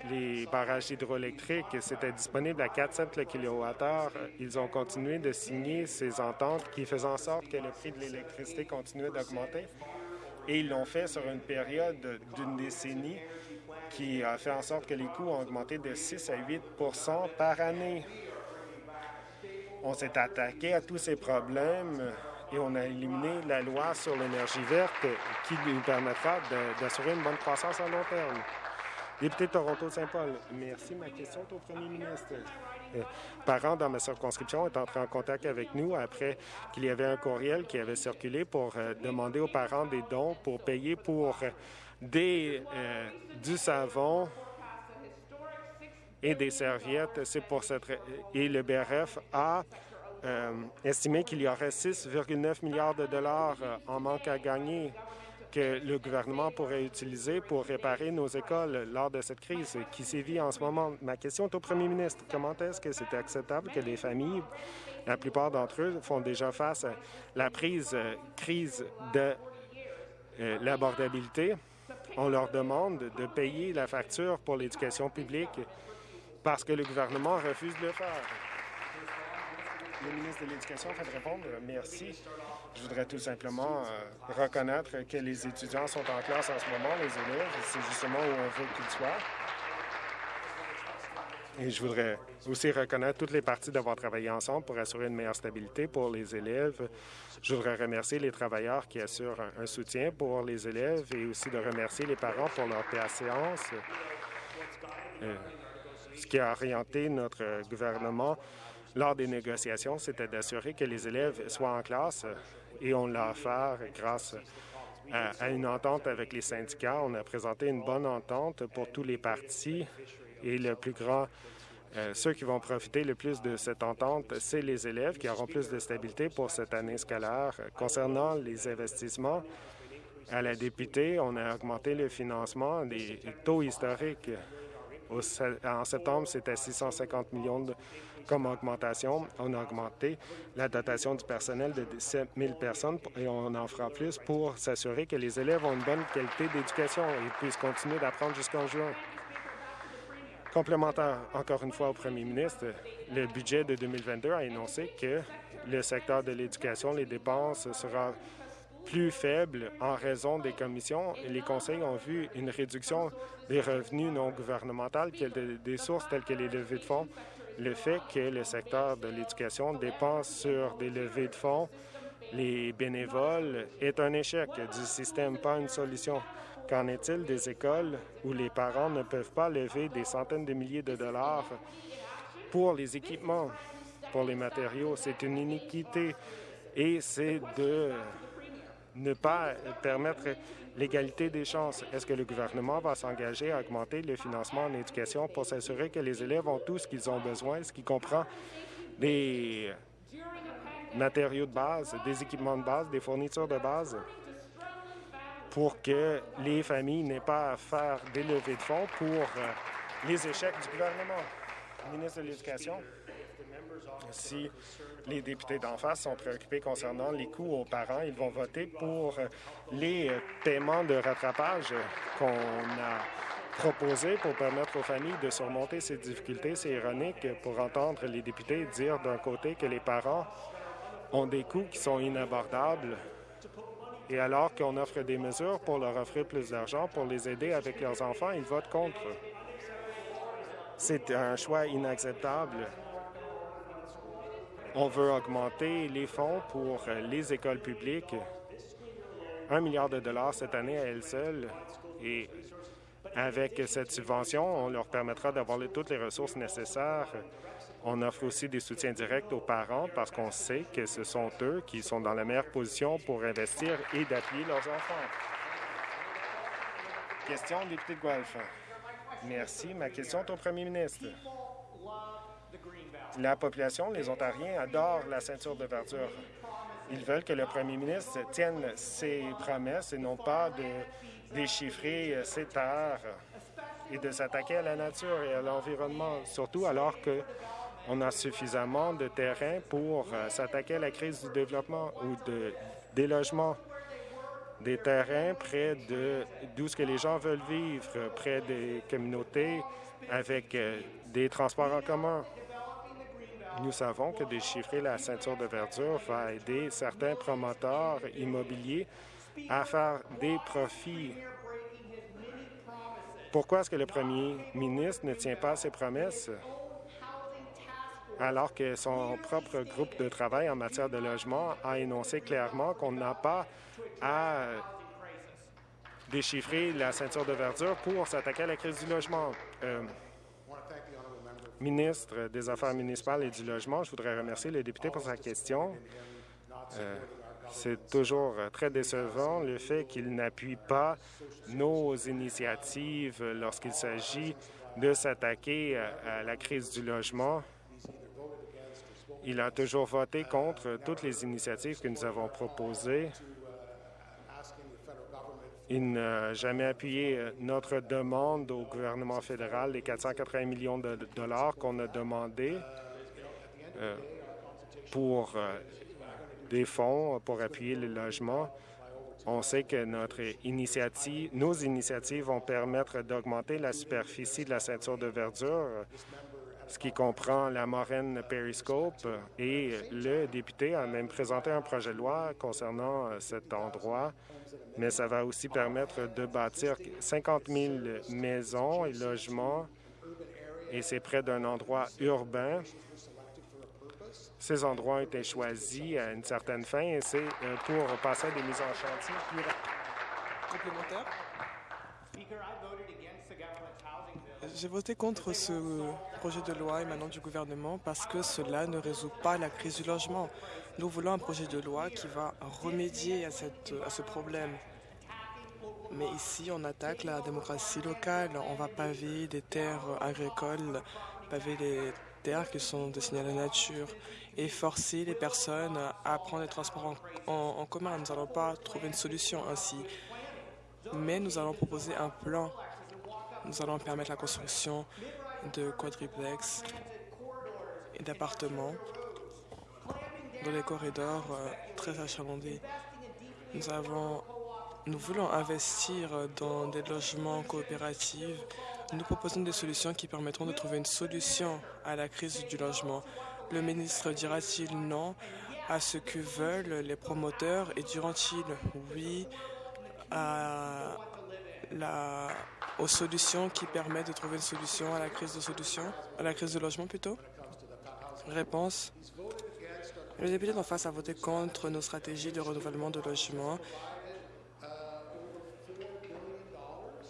les barrages hydroélectriques, c'était disponible à 4 cents le kilowattheure. Ils ont continué de signer ces ententes qui faisaient en sorte que le prix de l'électricité continuait d'augmenter. Et ils l'ont fait sur une période d'une décennie qui a fait en sorte que les coûts ont augmenté de 6 à 8 par année. On s'est attaqué à tous ces problèmes et on a éliminé la loi sur l'énergie verte qui nous permettra d'assurer une bonne croissance à long terme. Député de Toronto-Saint-Paul, merci. Ma question est au premier ministre. Euh, parents dans ma circonscription est entré en contact avec nous après qu'il y avait un courriel qui avait circulé pour euh, demander aux parents des dons pour payer pour euh, des, du savon et des serviettes. C'est pour cette et le BRF a estimé qu'il y aurait 6,9 milliards de dollars en manque à gagner que le gouvernement pourrait utiliser pour réparer nos écoles lors de cette crise qui sévit en ce moment. Ma question est au premier ministre. Comment est-ce que c'est acceptable que les familles, la plupart d'entre eux, font déjà face à la prise euh, crise de euh, l'abordabilité? On leur demande de payer la facture pour l'éducation publique parce que le gouvernement refuse de le faire. Le ministre de l'Éducation fait répondre. Merci. Je voudrais tout simplement euh, reconnaître que les étudiants sont en classe en ce moment, les élèves. C'est justement où on veut qu'ils soient. Et je voudrais aussi reconnaître toutes les parties d'avoir travaillé ensemble pour assurer une meilleure stabilité pour les élèves. Je voudrais remercier les travailleurs qui assurent un, soutien pour les élèves et aussi de remercier les parents pour leur patience. Euh, ce qui a orienté notre gouvernement lors des négociations, c'était d'assurer que les élèves soient en classe et on l'a fait grâce à, une entente avec les syndicats. On a présenté une bonne entente pour tous les partis et le plus grand euh, ceux qui vont profiter le plus de cette entente, c'est les élèves qui auront plus de stabilité pour cette année scolaire. Concernant les investissements, à la députée, on a augmenté le financement des taux historiques En septembre, c'était 650 millions de- comme augmentation. On a augmenté la dotation du personnel de 7 000 personnes et on en fera plus pour s'assurer que les élèves ont une bonne qualité d'éducation et puissent continuer d'apprendre jusqu'en juin. Complémentaire, encore une fois, au premier ministre, le budget de 2022 a énoncé que le secteur de l'éducation, les dépenses sera plus faible en raison des commissions. Les conseils ont vu une réduction des revenus non gouvernementaux, des sources telles que les levées de fonds. Le fait que le secteur de l'éducation dépense sur des levées de fonds, les bénévoles, est un échec du système, pas une solution. Qu'en est-il des écoles où les parents ne peuvent pas lever des centaines de milliers de dollars pour les équipements, pour les matériaux? C'est une iniquité et c'est de ne pas permettre l'égalité des chances. Est-ce que le gouvernement va s'engager à augmenter le financement en éducation pour s'assurer que les élèves ont tout ce qu'ils ont besoin, ce qui comprend des matériaux de base, des équipements de base, des fournitures de base, pour que les familles n'aient pas à faire des levées de fonds pour euh, les échecs du gouvernement? Ministre de l'Éducation. Si les députés d'en face sont préoccupés concernant les coûts aux parents, ils vont voter pour les paiements de rattrapage qu'on a proposés pour permettre aux familles de surmonter ces difficultés. C'est ironique pour entendre les députés dire d'un côté que les parents ont des coûts qui sont inabordables et alors qu'on offre des mesures pour leur offrir plus d'argent pour les aider avec leurs enfants, ils votent contre. C'est un choix inacceptable. On veut augmenter les fonds pour euh, les écoles publiques. Un milliard de dollars cette année à elle seule. Et avec cette subvention, on leur permettra d'avoir toutes les ressources nécessaires. On offre aussi des soutiens directs aux parents parce qu'on sait que ce sont eux qui sont dans la meilleure position pour investir et d'appuyer leurs enfants. Question, député de Guelph. Merci. Ma question est au premier ministre. La population, les Ontariens, adorent la ceinture de verdure. Ils veulent que le premier ministre tienne ses promesses et non pas de déchiffrer ses terres et de s'attaquer à la nature et à l'environnement, surtout alors que on a suffisamment de terrain pour euh, s'attaquer à la crise du développement ou de, des logements des terrains près de d'où ce que les gens veulent vivre, près des communautés, avec euh, des transports en commun. Nous savons que déchiffrer la ceinture de verdure va aider certains promoteurs immobiliers à faire des profits. Pourquoi est-ce que le premier ministre ne tient pas ses promesses? Alors que son propre groupe de travail en matière de logement a énoncé clairement qu'on n'a pas à déchiffrer la ceinture de verdure pour s'attaquer à la crise du logement. Euh, ministre des Affaires municipales et du Logement, je voudrais remercier le député pour sa question. Euh, C'est toujours euh, très décevant le fait qu'il n'appuie pas nos initiatives lorsqu'il s'agit de s'attaquer à, à la crise du logement. Il a toujours voté contre toutes les initiatives que nous avons proposées. Il n'a jamais appuyé euh, notre demande au gouvernement fédéral, les 480 millions de dollars qu'on a demandé euh, pour euh, des fonds pour appuyer le logement. On sait que notre initiative, nos initiatives vont permettre d'augmenter la superficie de la ceinture de verdure, ce qui comprend la moraine Periscope. Et le député a même présenté un projet de loi concernant euh, cet endroit, mais ça va aussi permettre de bâtir 50 000 maisons et logements, et c'est près d'un endroit urbain. Ces endroits ont été choisis à une certaine fin et c'est euh, pour passer à des mises en chantier plus. Complémentaire J'ai voté contre ce projet de loi émanant du gouvernement parce que cela ne résout pas la crise du logement. Nous voulons un projet de loi qui va remédier à, cette, à ce problème. Mais ici, on attaque la démocratie locale. On va paver des terres agricoles, paver les terres qui sont destinées à la nature et forcer les personnes à prendre les transports en, en- en commun. Nous n'allons pas trouver une solution ainsi. Mais nous allons proposer un plan Nous allons permettre la construction de quadriplex et d'appartements dans des corridors euh, très achalandés. Nous, avons, nous voulons investir dans des logements coopératifs. Nous proposons des solutions qui permettront de trouver une solution à la crise du logement. Le ministre dira-t-il non à ce que veulent les promoteurs et diront-ils oui à aux solutions qui permettent de trouver une solution à la crise de solution, à la crise de logement plutôt. Réponse. Le député d'en face a voté contre nos stratégies de renouvellement de logement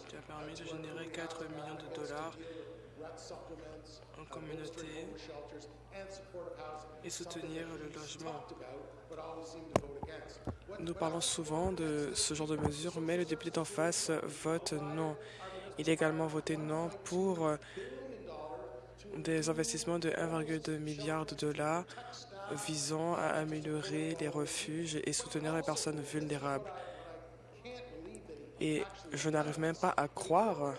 qui a permis de générer 4 millions de dollars communauté et soutenir le logement. Nous parlons souvent de ce genre de mesures, mais le député d'en face vote non. Il a également voté non pour des investissements de 1,2 milliard de dollars visant à améliorer les refuges et soutenir les personnes vulnérables. Et je n'arrive même pas à croire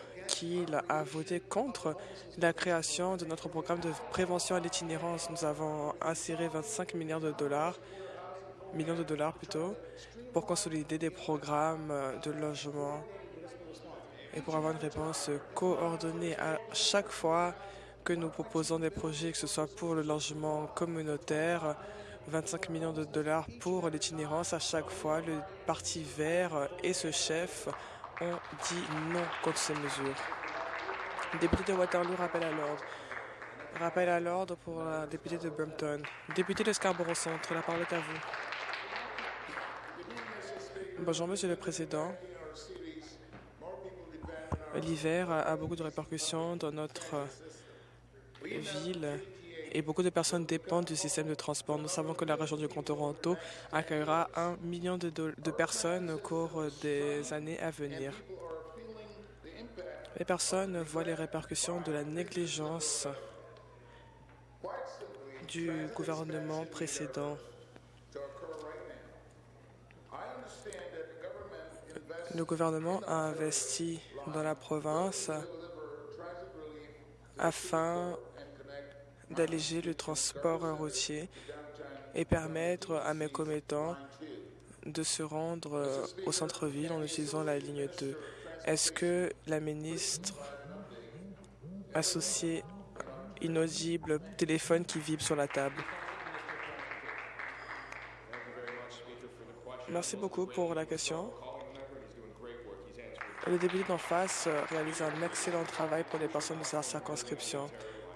a voté contre la création de notre programme de prévention à l'itinérance. Nous avons inséré 25 milliards de dollars, millions de dollars plutôt, pour consolider des programmes de logement et pour avoir une réponse coordonnée à chaque fois que nous proposons des projets, que ce soit pour le logement communautaire, 25 millions de dollars pour l'itinérance. À chaque fois, le Parti vert et ce chef ont dit non contre ces mesures. Député de Waterloo, rappel à l'ordre. Rappel à l'ordre pour la députée de Brampton. Député de Scarborough Centre, la parole est à vous. Bonjour, Monsieur le Président. L'hiver a beaucoup de répercussions dans notre ville et beaucoup de personnes dépendent du système de transport. Nous savons que la région du Grand Toronto accueillera un million de, personnes au cours des années à venir. Les personnes voient les répercussions de la négligence du gouvernement précédent. Le gouvernement a investi dans la province afin d'alléger le transport routier et permettre à mes commettants de se rendre euh, au centre-ville en utilisant la ligne 2. Est-ce que la ministre associée inaudible téléphone qui vibre sur la table? Merci beaucoup pour la question. Le député d'en face réalise un excellent travail pour les personnes de sa circonscription.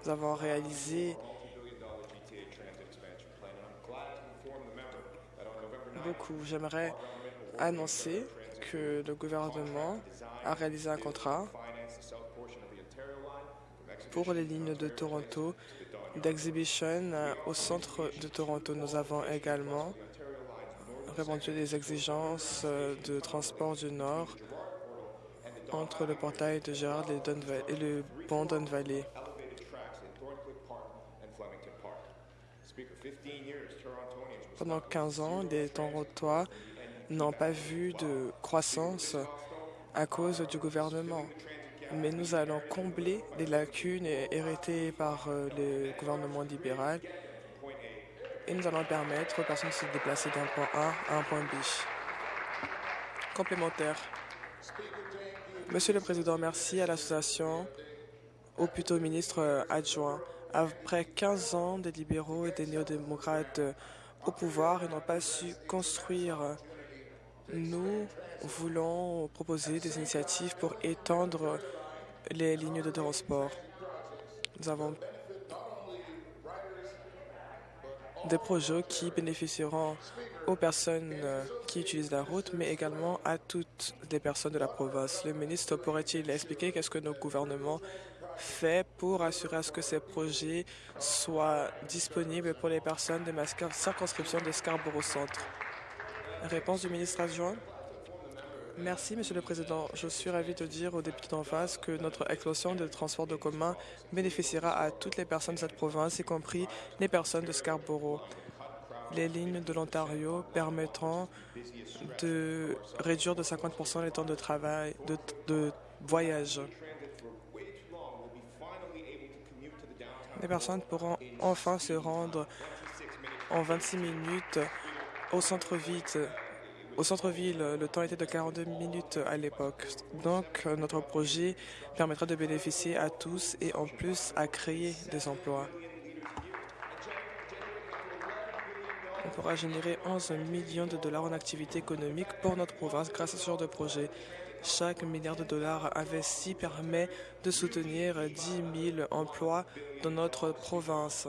Nous avons réalisé beaucoup. J'aimerais annoncer que le gouvernement a réalisé un contrat pour les lignes de Toronto d'exhibition au centre de Toronto. Nous avons également répondu des exigences de transport du Nord entre le portail de Gérard et le pont Valley. Pendant 15 ans, les Torontois n'ont pas vu de croissance à cause du gouvernement. Mais nous allons combler les lacunes héritées par euh, le gouvernement libéral et nous allons permettre aux personnes de se déplacer d'un point A à un point B. Complémentaire. Monsieur le Président, merci à l'association, ou plutôt ministre euh, adjoint. Après 15 ans des libéraux et des néo-démocrates au pouvoir, ils n'ont pas su construire. Nous voulons proposer des initiatives pour étendre les lignes de transport. Nous avons des projets qui bénéficieront aux personnes euh, qui utilisent la route, mais également à toutes les personnes de la province. Le ministre pourrait-il expliquer qu'est-ce que nos gouvernements fait pour assurer à ce que ces projets soient disponibles pour les personnes de ma circonscription de Scarborough Centre? Réponse du ministre adjoint. Merci, Monsieur le Président. Je suis ravi de dire aux députés d'en face que notre explosion de transport de commun bénéficiera à toutes les personnes de cette province, y compris les personnes de Scarborough. Les lignes de l'Ontario permettront de réduire de 50% les temps de travail, de voyage. Les personnes pourront enfin se rendre en 26 minutes au centre-ville. Au centre-ville, le temps était de 42 minutes à l'époque. Donc, notre projet permettra de bénéficier à tous et en plus à créer des emplois. On pourra générer 11 millions de dollars en activité économique pour notre province grâce à ce genre de projet. Chaque milliard de dollars investi permet de soutenir 10 000 emplois dans notre province.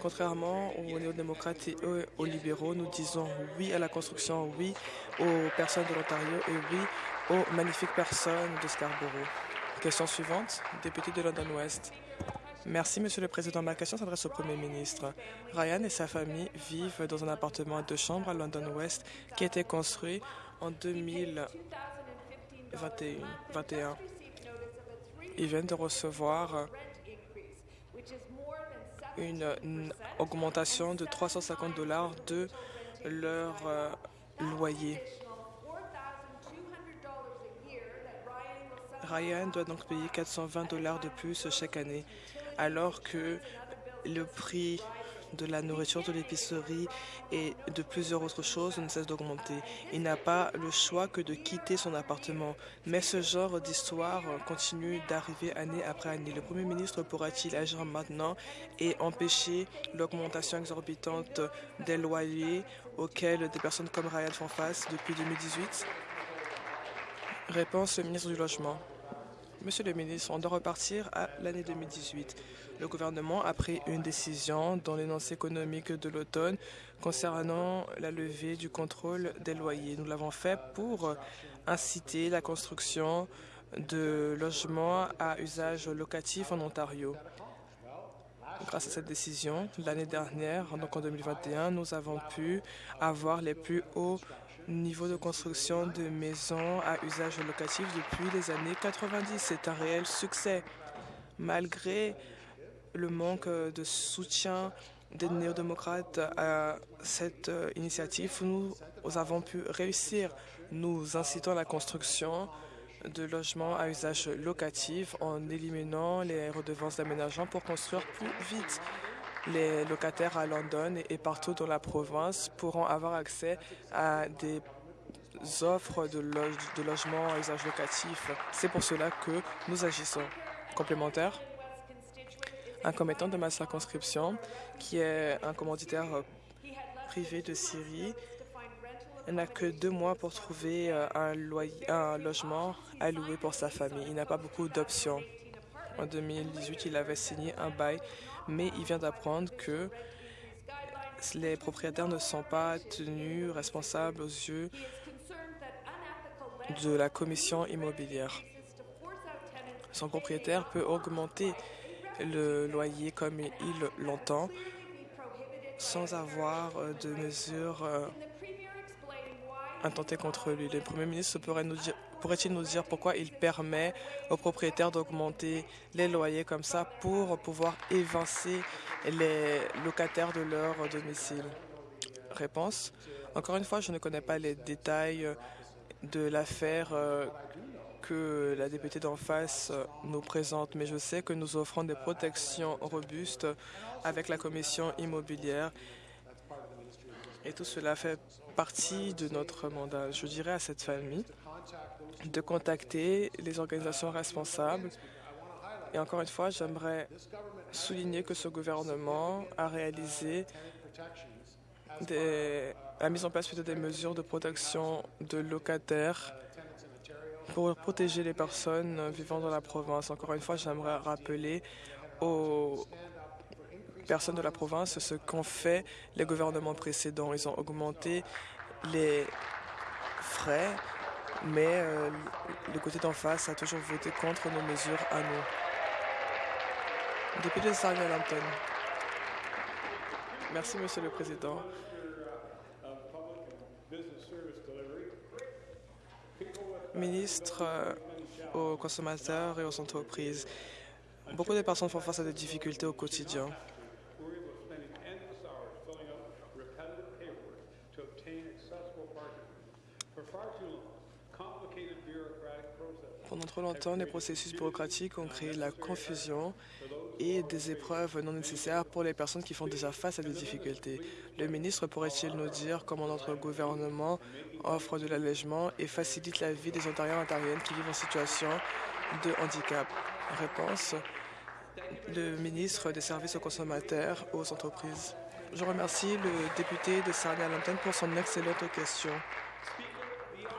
Contrairement aux néo-démocrates et aux libéraux, nous disons oui à la construction, oui aux personnes de l'Ontario et oui aux magnifiques personnes de Scarborough. Question suivante, député de London West. Merci, Monsieur le Président. Ma question s'adresse au Premier ministre. Ryan et sa famille vivent dans un appartement à deux chambres à London West qui a été construit en 2021. Ils viennent de recevoir une, augmentation de 350 dollars de leur euh, loyer. Ryan doit donc payer 420 dollars de plus chaque année alors que le prix de la nourriture, de l'épicerie et de plusieurs autres choses ne cesse d'augmenter. Il n'a pas le choix que de quitter son appartement. Mais ce genre d'histoire continue d'arriver année après année. Le Premier ministre pourra-t-il agir maintenant et empêcher l'augmentation exorbitante des loyers auxquels des personnes comme Ryan font face depuis 2018 Réponse, le ministre du Logement. Monsieur le ministre, on doit repartir à l'année 2018. Le gouvernement a pris une décision dans l'énoncé économique de l'automne concernant la levée du contrôle des loyers. Nous l'avons fait pour inciter la construction de logements à usage locatif en Ontario. Grâce à cette décision, l'année dernière, donc en 2021, nous avons pu avoir les plus hauts niveau de construction de maisons à usage locatif depuis les années 90. C'est un réel succès. Malgré le manque de soutien des néo-démocrates à cette euh, initiative, nous avons pu réussir. Nous incitons la construction de logements à usage locatif en éliminant les redevances d'aménagement pour construire plus vite. Les locataires à London et partout dans la province pourront avoir accès à des offres de, logements à usage locatif. C'est pour cela que nous agissons. Complémentaire Un commettant de ma circonscription, qui est un commanditaire privé de Syrie, n'a que deux mois pour trouver euh, un logement à louer pour sa famille. Il n'a pas beaucoup d'options. En 2018, il avait signé un bail mais il vient d'apprendre que les propriétaires ne sont pas tenus responsables aux yeux de la commission immobilière. Son propriétaire peut augmenter le loyer comme il l'entend sans avoir de mesures euh, intentées contre lui. Le Premier ministre pourrait nous dire Pourrait-il nous dire pourquoi il permet aux propriétaires d'augmenter les loyers comme ça pour pouvoir évincer les locataires de leur domicile? Réponse. Encore une fois, je ne connais pas les détails de l'affaire euh, que la députée d'en face euh, nous présente, mais je sais que nous offrons des protections robustes avec la commission immobilière et tout cela fait partie de notre mandat. Je dirais à cette famille de contacter les organisations responsables. Et encore une fois, j'aimerais souligner que ce gouvernement a réalisé des, a mis en place des mesures de protection de locataires pour protéger les personnes vivant dans la province. Encore une fois, j'aimerais rappeler aux personnes de la province ce qu'ont fait les gouvernements précédents. Ils ont augmenté les frais mais euh, le côté d'en face a toujours voté contre nos mesures à nous. Député de Sarnia-Lampton. Merci, Monsieur le Président. Ministre euh, aux consommateurs et aux entreprises, beaucoup de personnes font face à des difficultés au quotidien. Pendant trop longtemps, les processus bureaucratiques ont créé de la confusion et des épreuves non nécessaires pour les personnes qui font déjà face à des difficultés. Le ministre pourrait-il nous dire comment notre gouvernement offre de l'allègement et facilite la vie des Ontariens et Ontariennes qui vivent en situation de handicap? Réponse le ministre des Services aux consommateurs aux entreprises. Je remercie le député de Sarnia-Lambton pour son excellente question.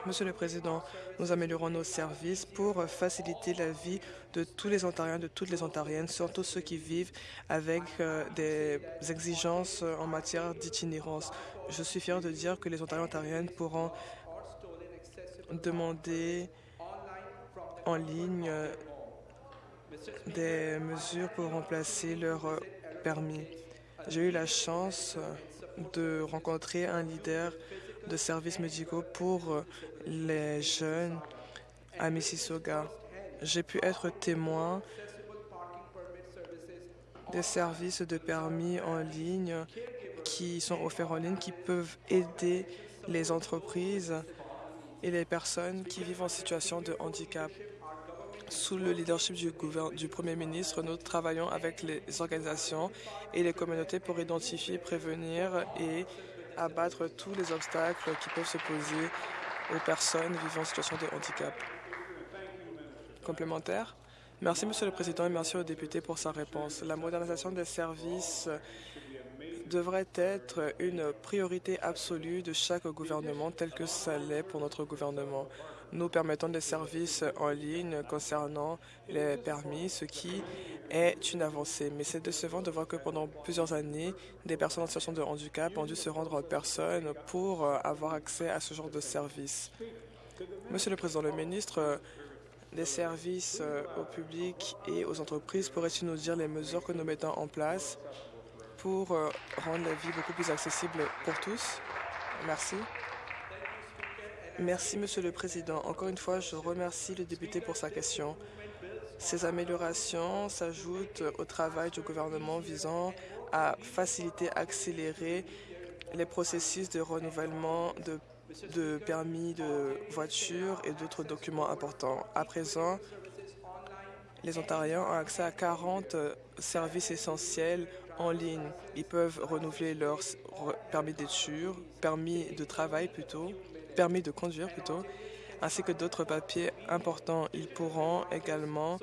Monsieur le Président, nous améliorons nos services pour faciliter la vie de tous les Ontariens, de toutes les Ontariennes, surtout ceux qui vivent avec euh, des exigences en matière d'itinérance. Je suis fier de dire que les Ontariens et Ontariennes pourront demander en ligne euh, des mesures pour remplacer leur euh, permis. J'ai eu la chance de rencontrer un leader de services médicaux pour euh, les jeunes à Mississauga. J'ai pu être témoin des services de permis en ligne qui sont offerts en ligne, qui peuvent aider les entreprises et les personnes qui vivent en situation de handicap. Sous le leadership du, Premier ministre, nous travaillons avec les organisations et les communautés pour identifier, prévenir et abattre tous les obstacles qui peuvent se poser aux personnes vivant en situation de handicap. Complémentaire Merci, Monsieur le Président, et merci au député pour sa réponse. La modernisation des services devrait être une priorité absolue de chaque gouvernement, tel que ça l'est pour notre gouvernement nous permettons des services en ligne concernant les permis, ce qui est une avancée. Mais c'est décevant de voir que pendant plusieurs années, des personnes en situation de handicap ont dû se rendre en personne pour euh, avoir accès à ce genre de services. Monsieur le Président, le ministre euh, des services euh, au public et aux entreprises pourrait-il nous dire les mesures que nous mettons en place pour rendre la vie beaucoup plus accessible pour tous? Merci. Merci, Monsieur le Président. Encore une fois, je remercie le député pour sa question. Ces améliorations s'ajoutent au travail du gouvernement visant à faciliter, accélérer les processus de renouvellement de, permis de voiture et d'autres documents importants. À présent, les Ontariens ont accès à 40 services essentiels en ligne. Ils peuvent renouveler leur permis d'études, permis de travail plutôt, permis de conduire plutôt, ainsi que d'autres papiers importants. Ils pourront également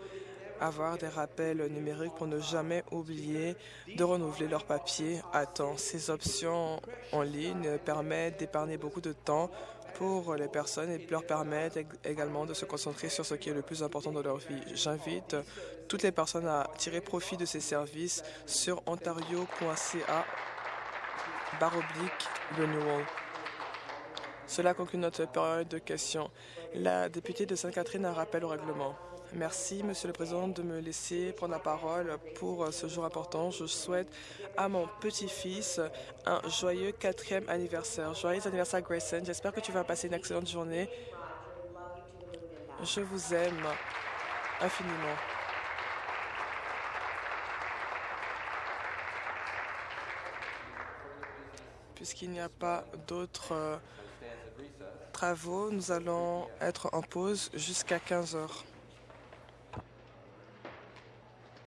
avoir des rappels numériques pour ne jamais oublier de renouveler leurs papiers à temps. Ces options en ligne permettent d'épargner beaucoup de temps pour les personnes et leur permettent également de se concentrer sur ce qui est le plus important dans leur vie. J'invite toutes les personnes à tirer profit de ces services sur ontario.ca barre renewal. Cela conclut notre période de questions. La députée de Sainte-Catherine a un rappel au règlement. Merci, Monsieur le Président, de me laisser prendre la parole pour ce jour important. Je souhaite à mon petit-fils un joyeux quatrième anniversaire. Joyeux anniversaire, Grayson. J'espère que tu vas passer une excellente journée. Je vous aime infiniment. Puisqu'il n'y a pas d'autres travaux. Nous allons être en pause jusqu'à 15 heures.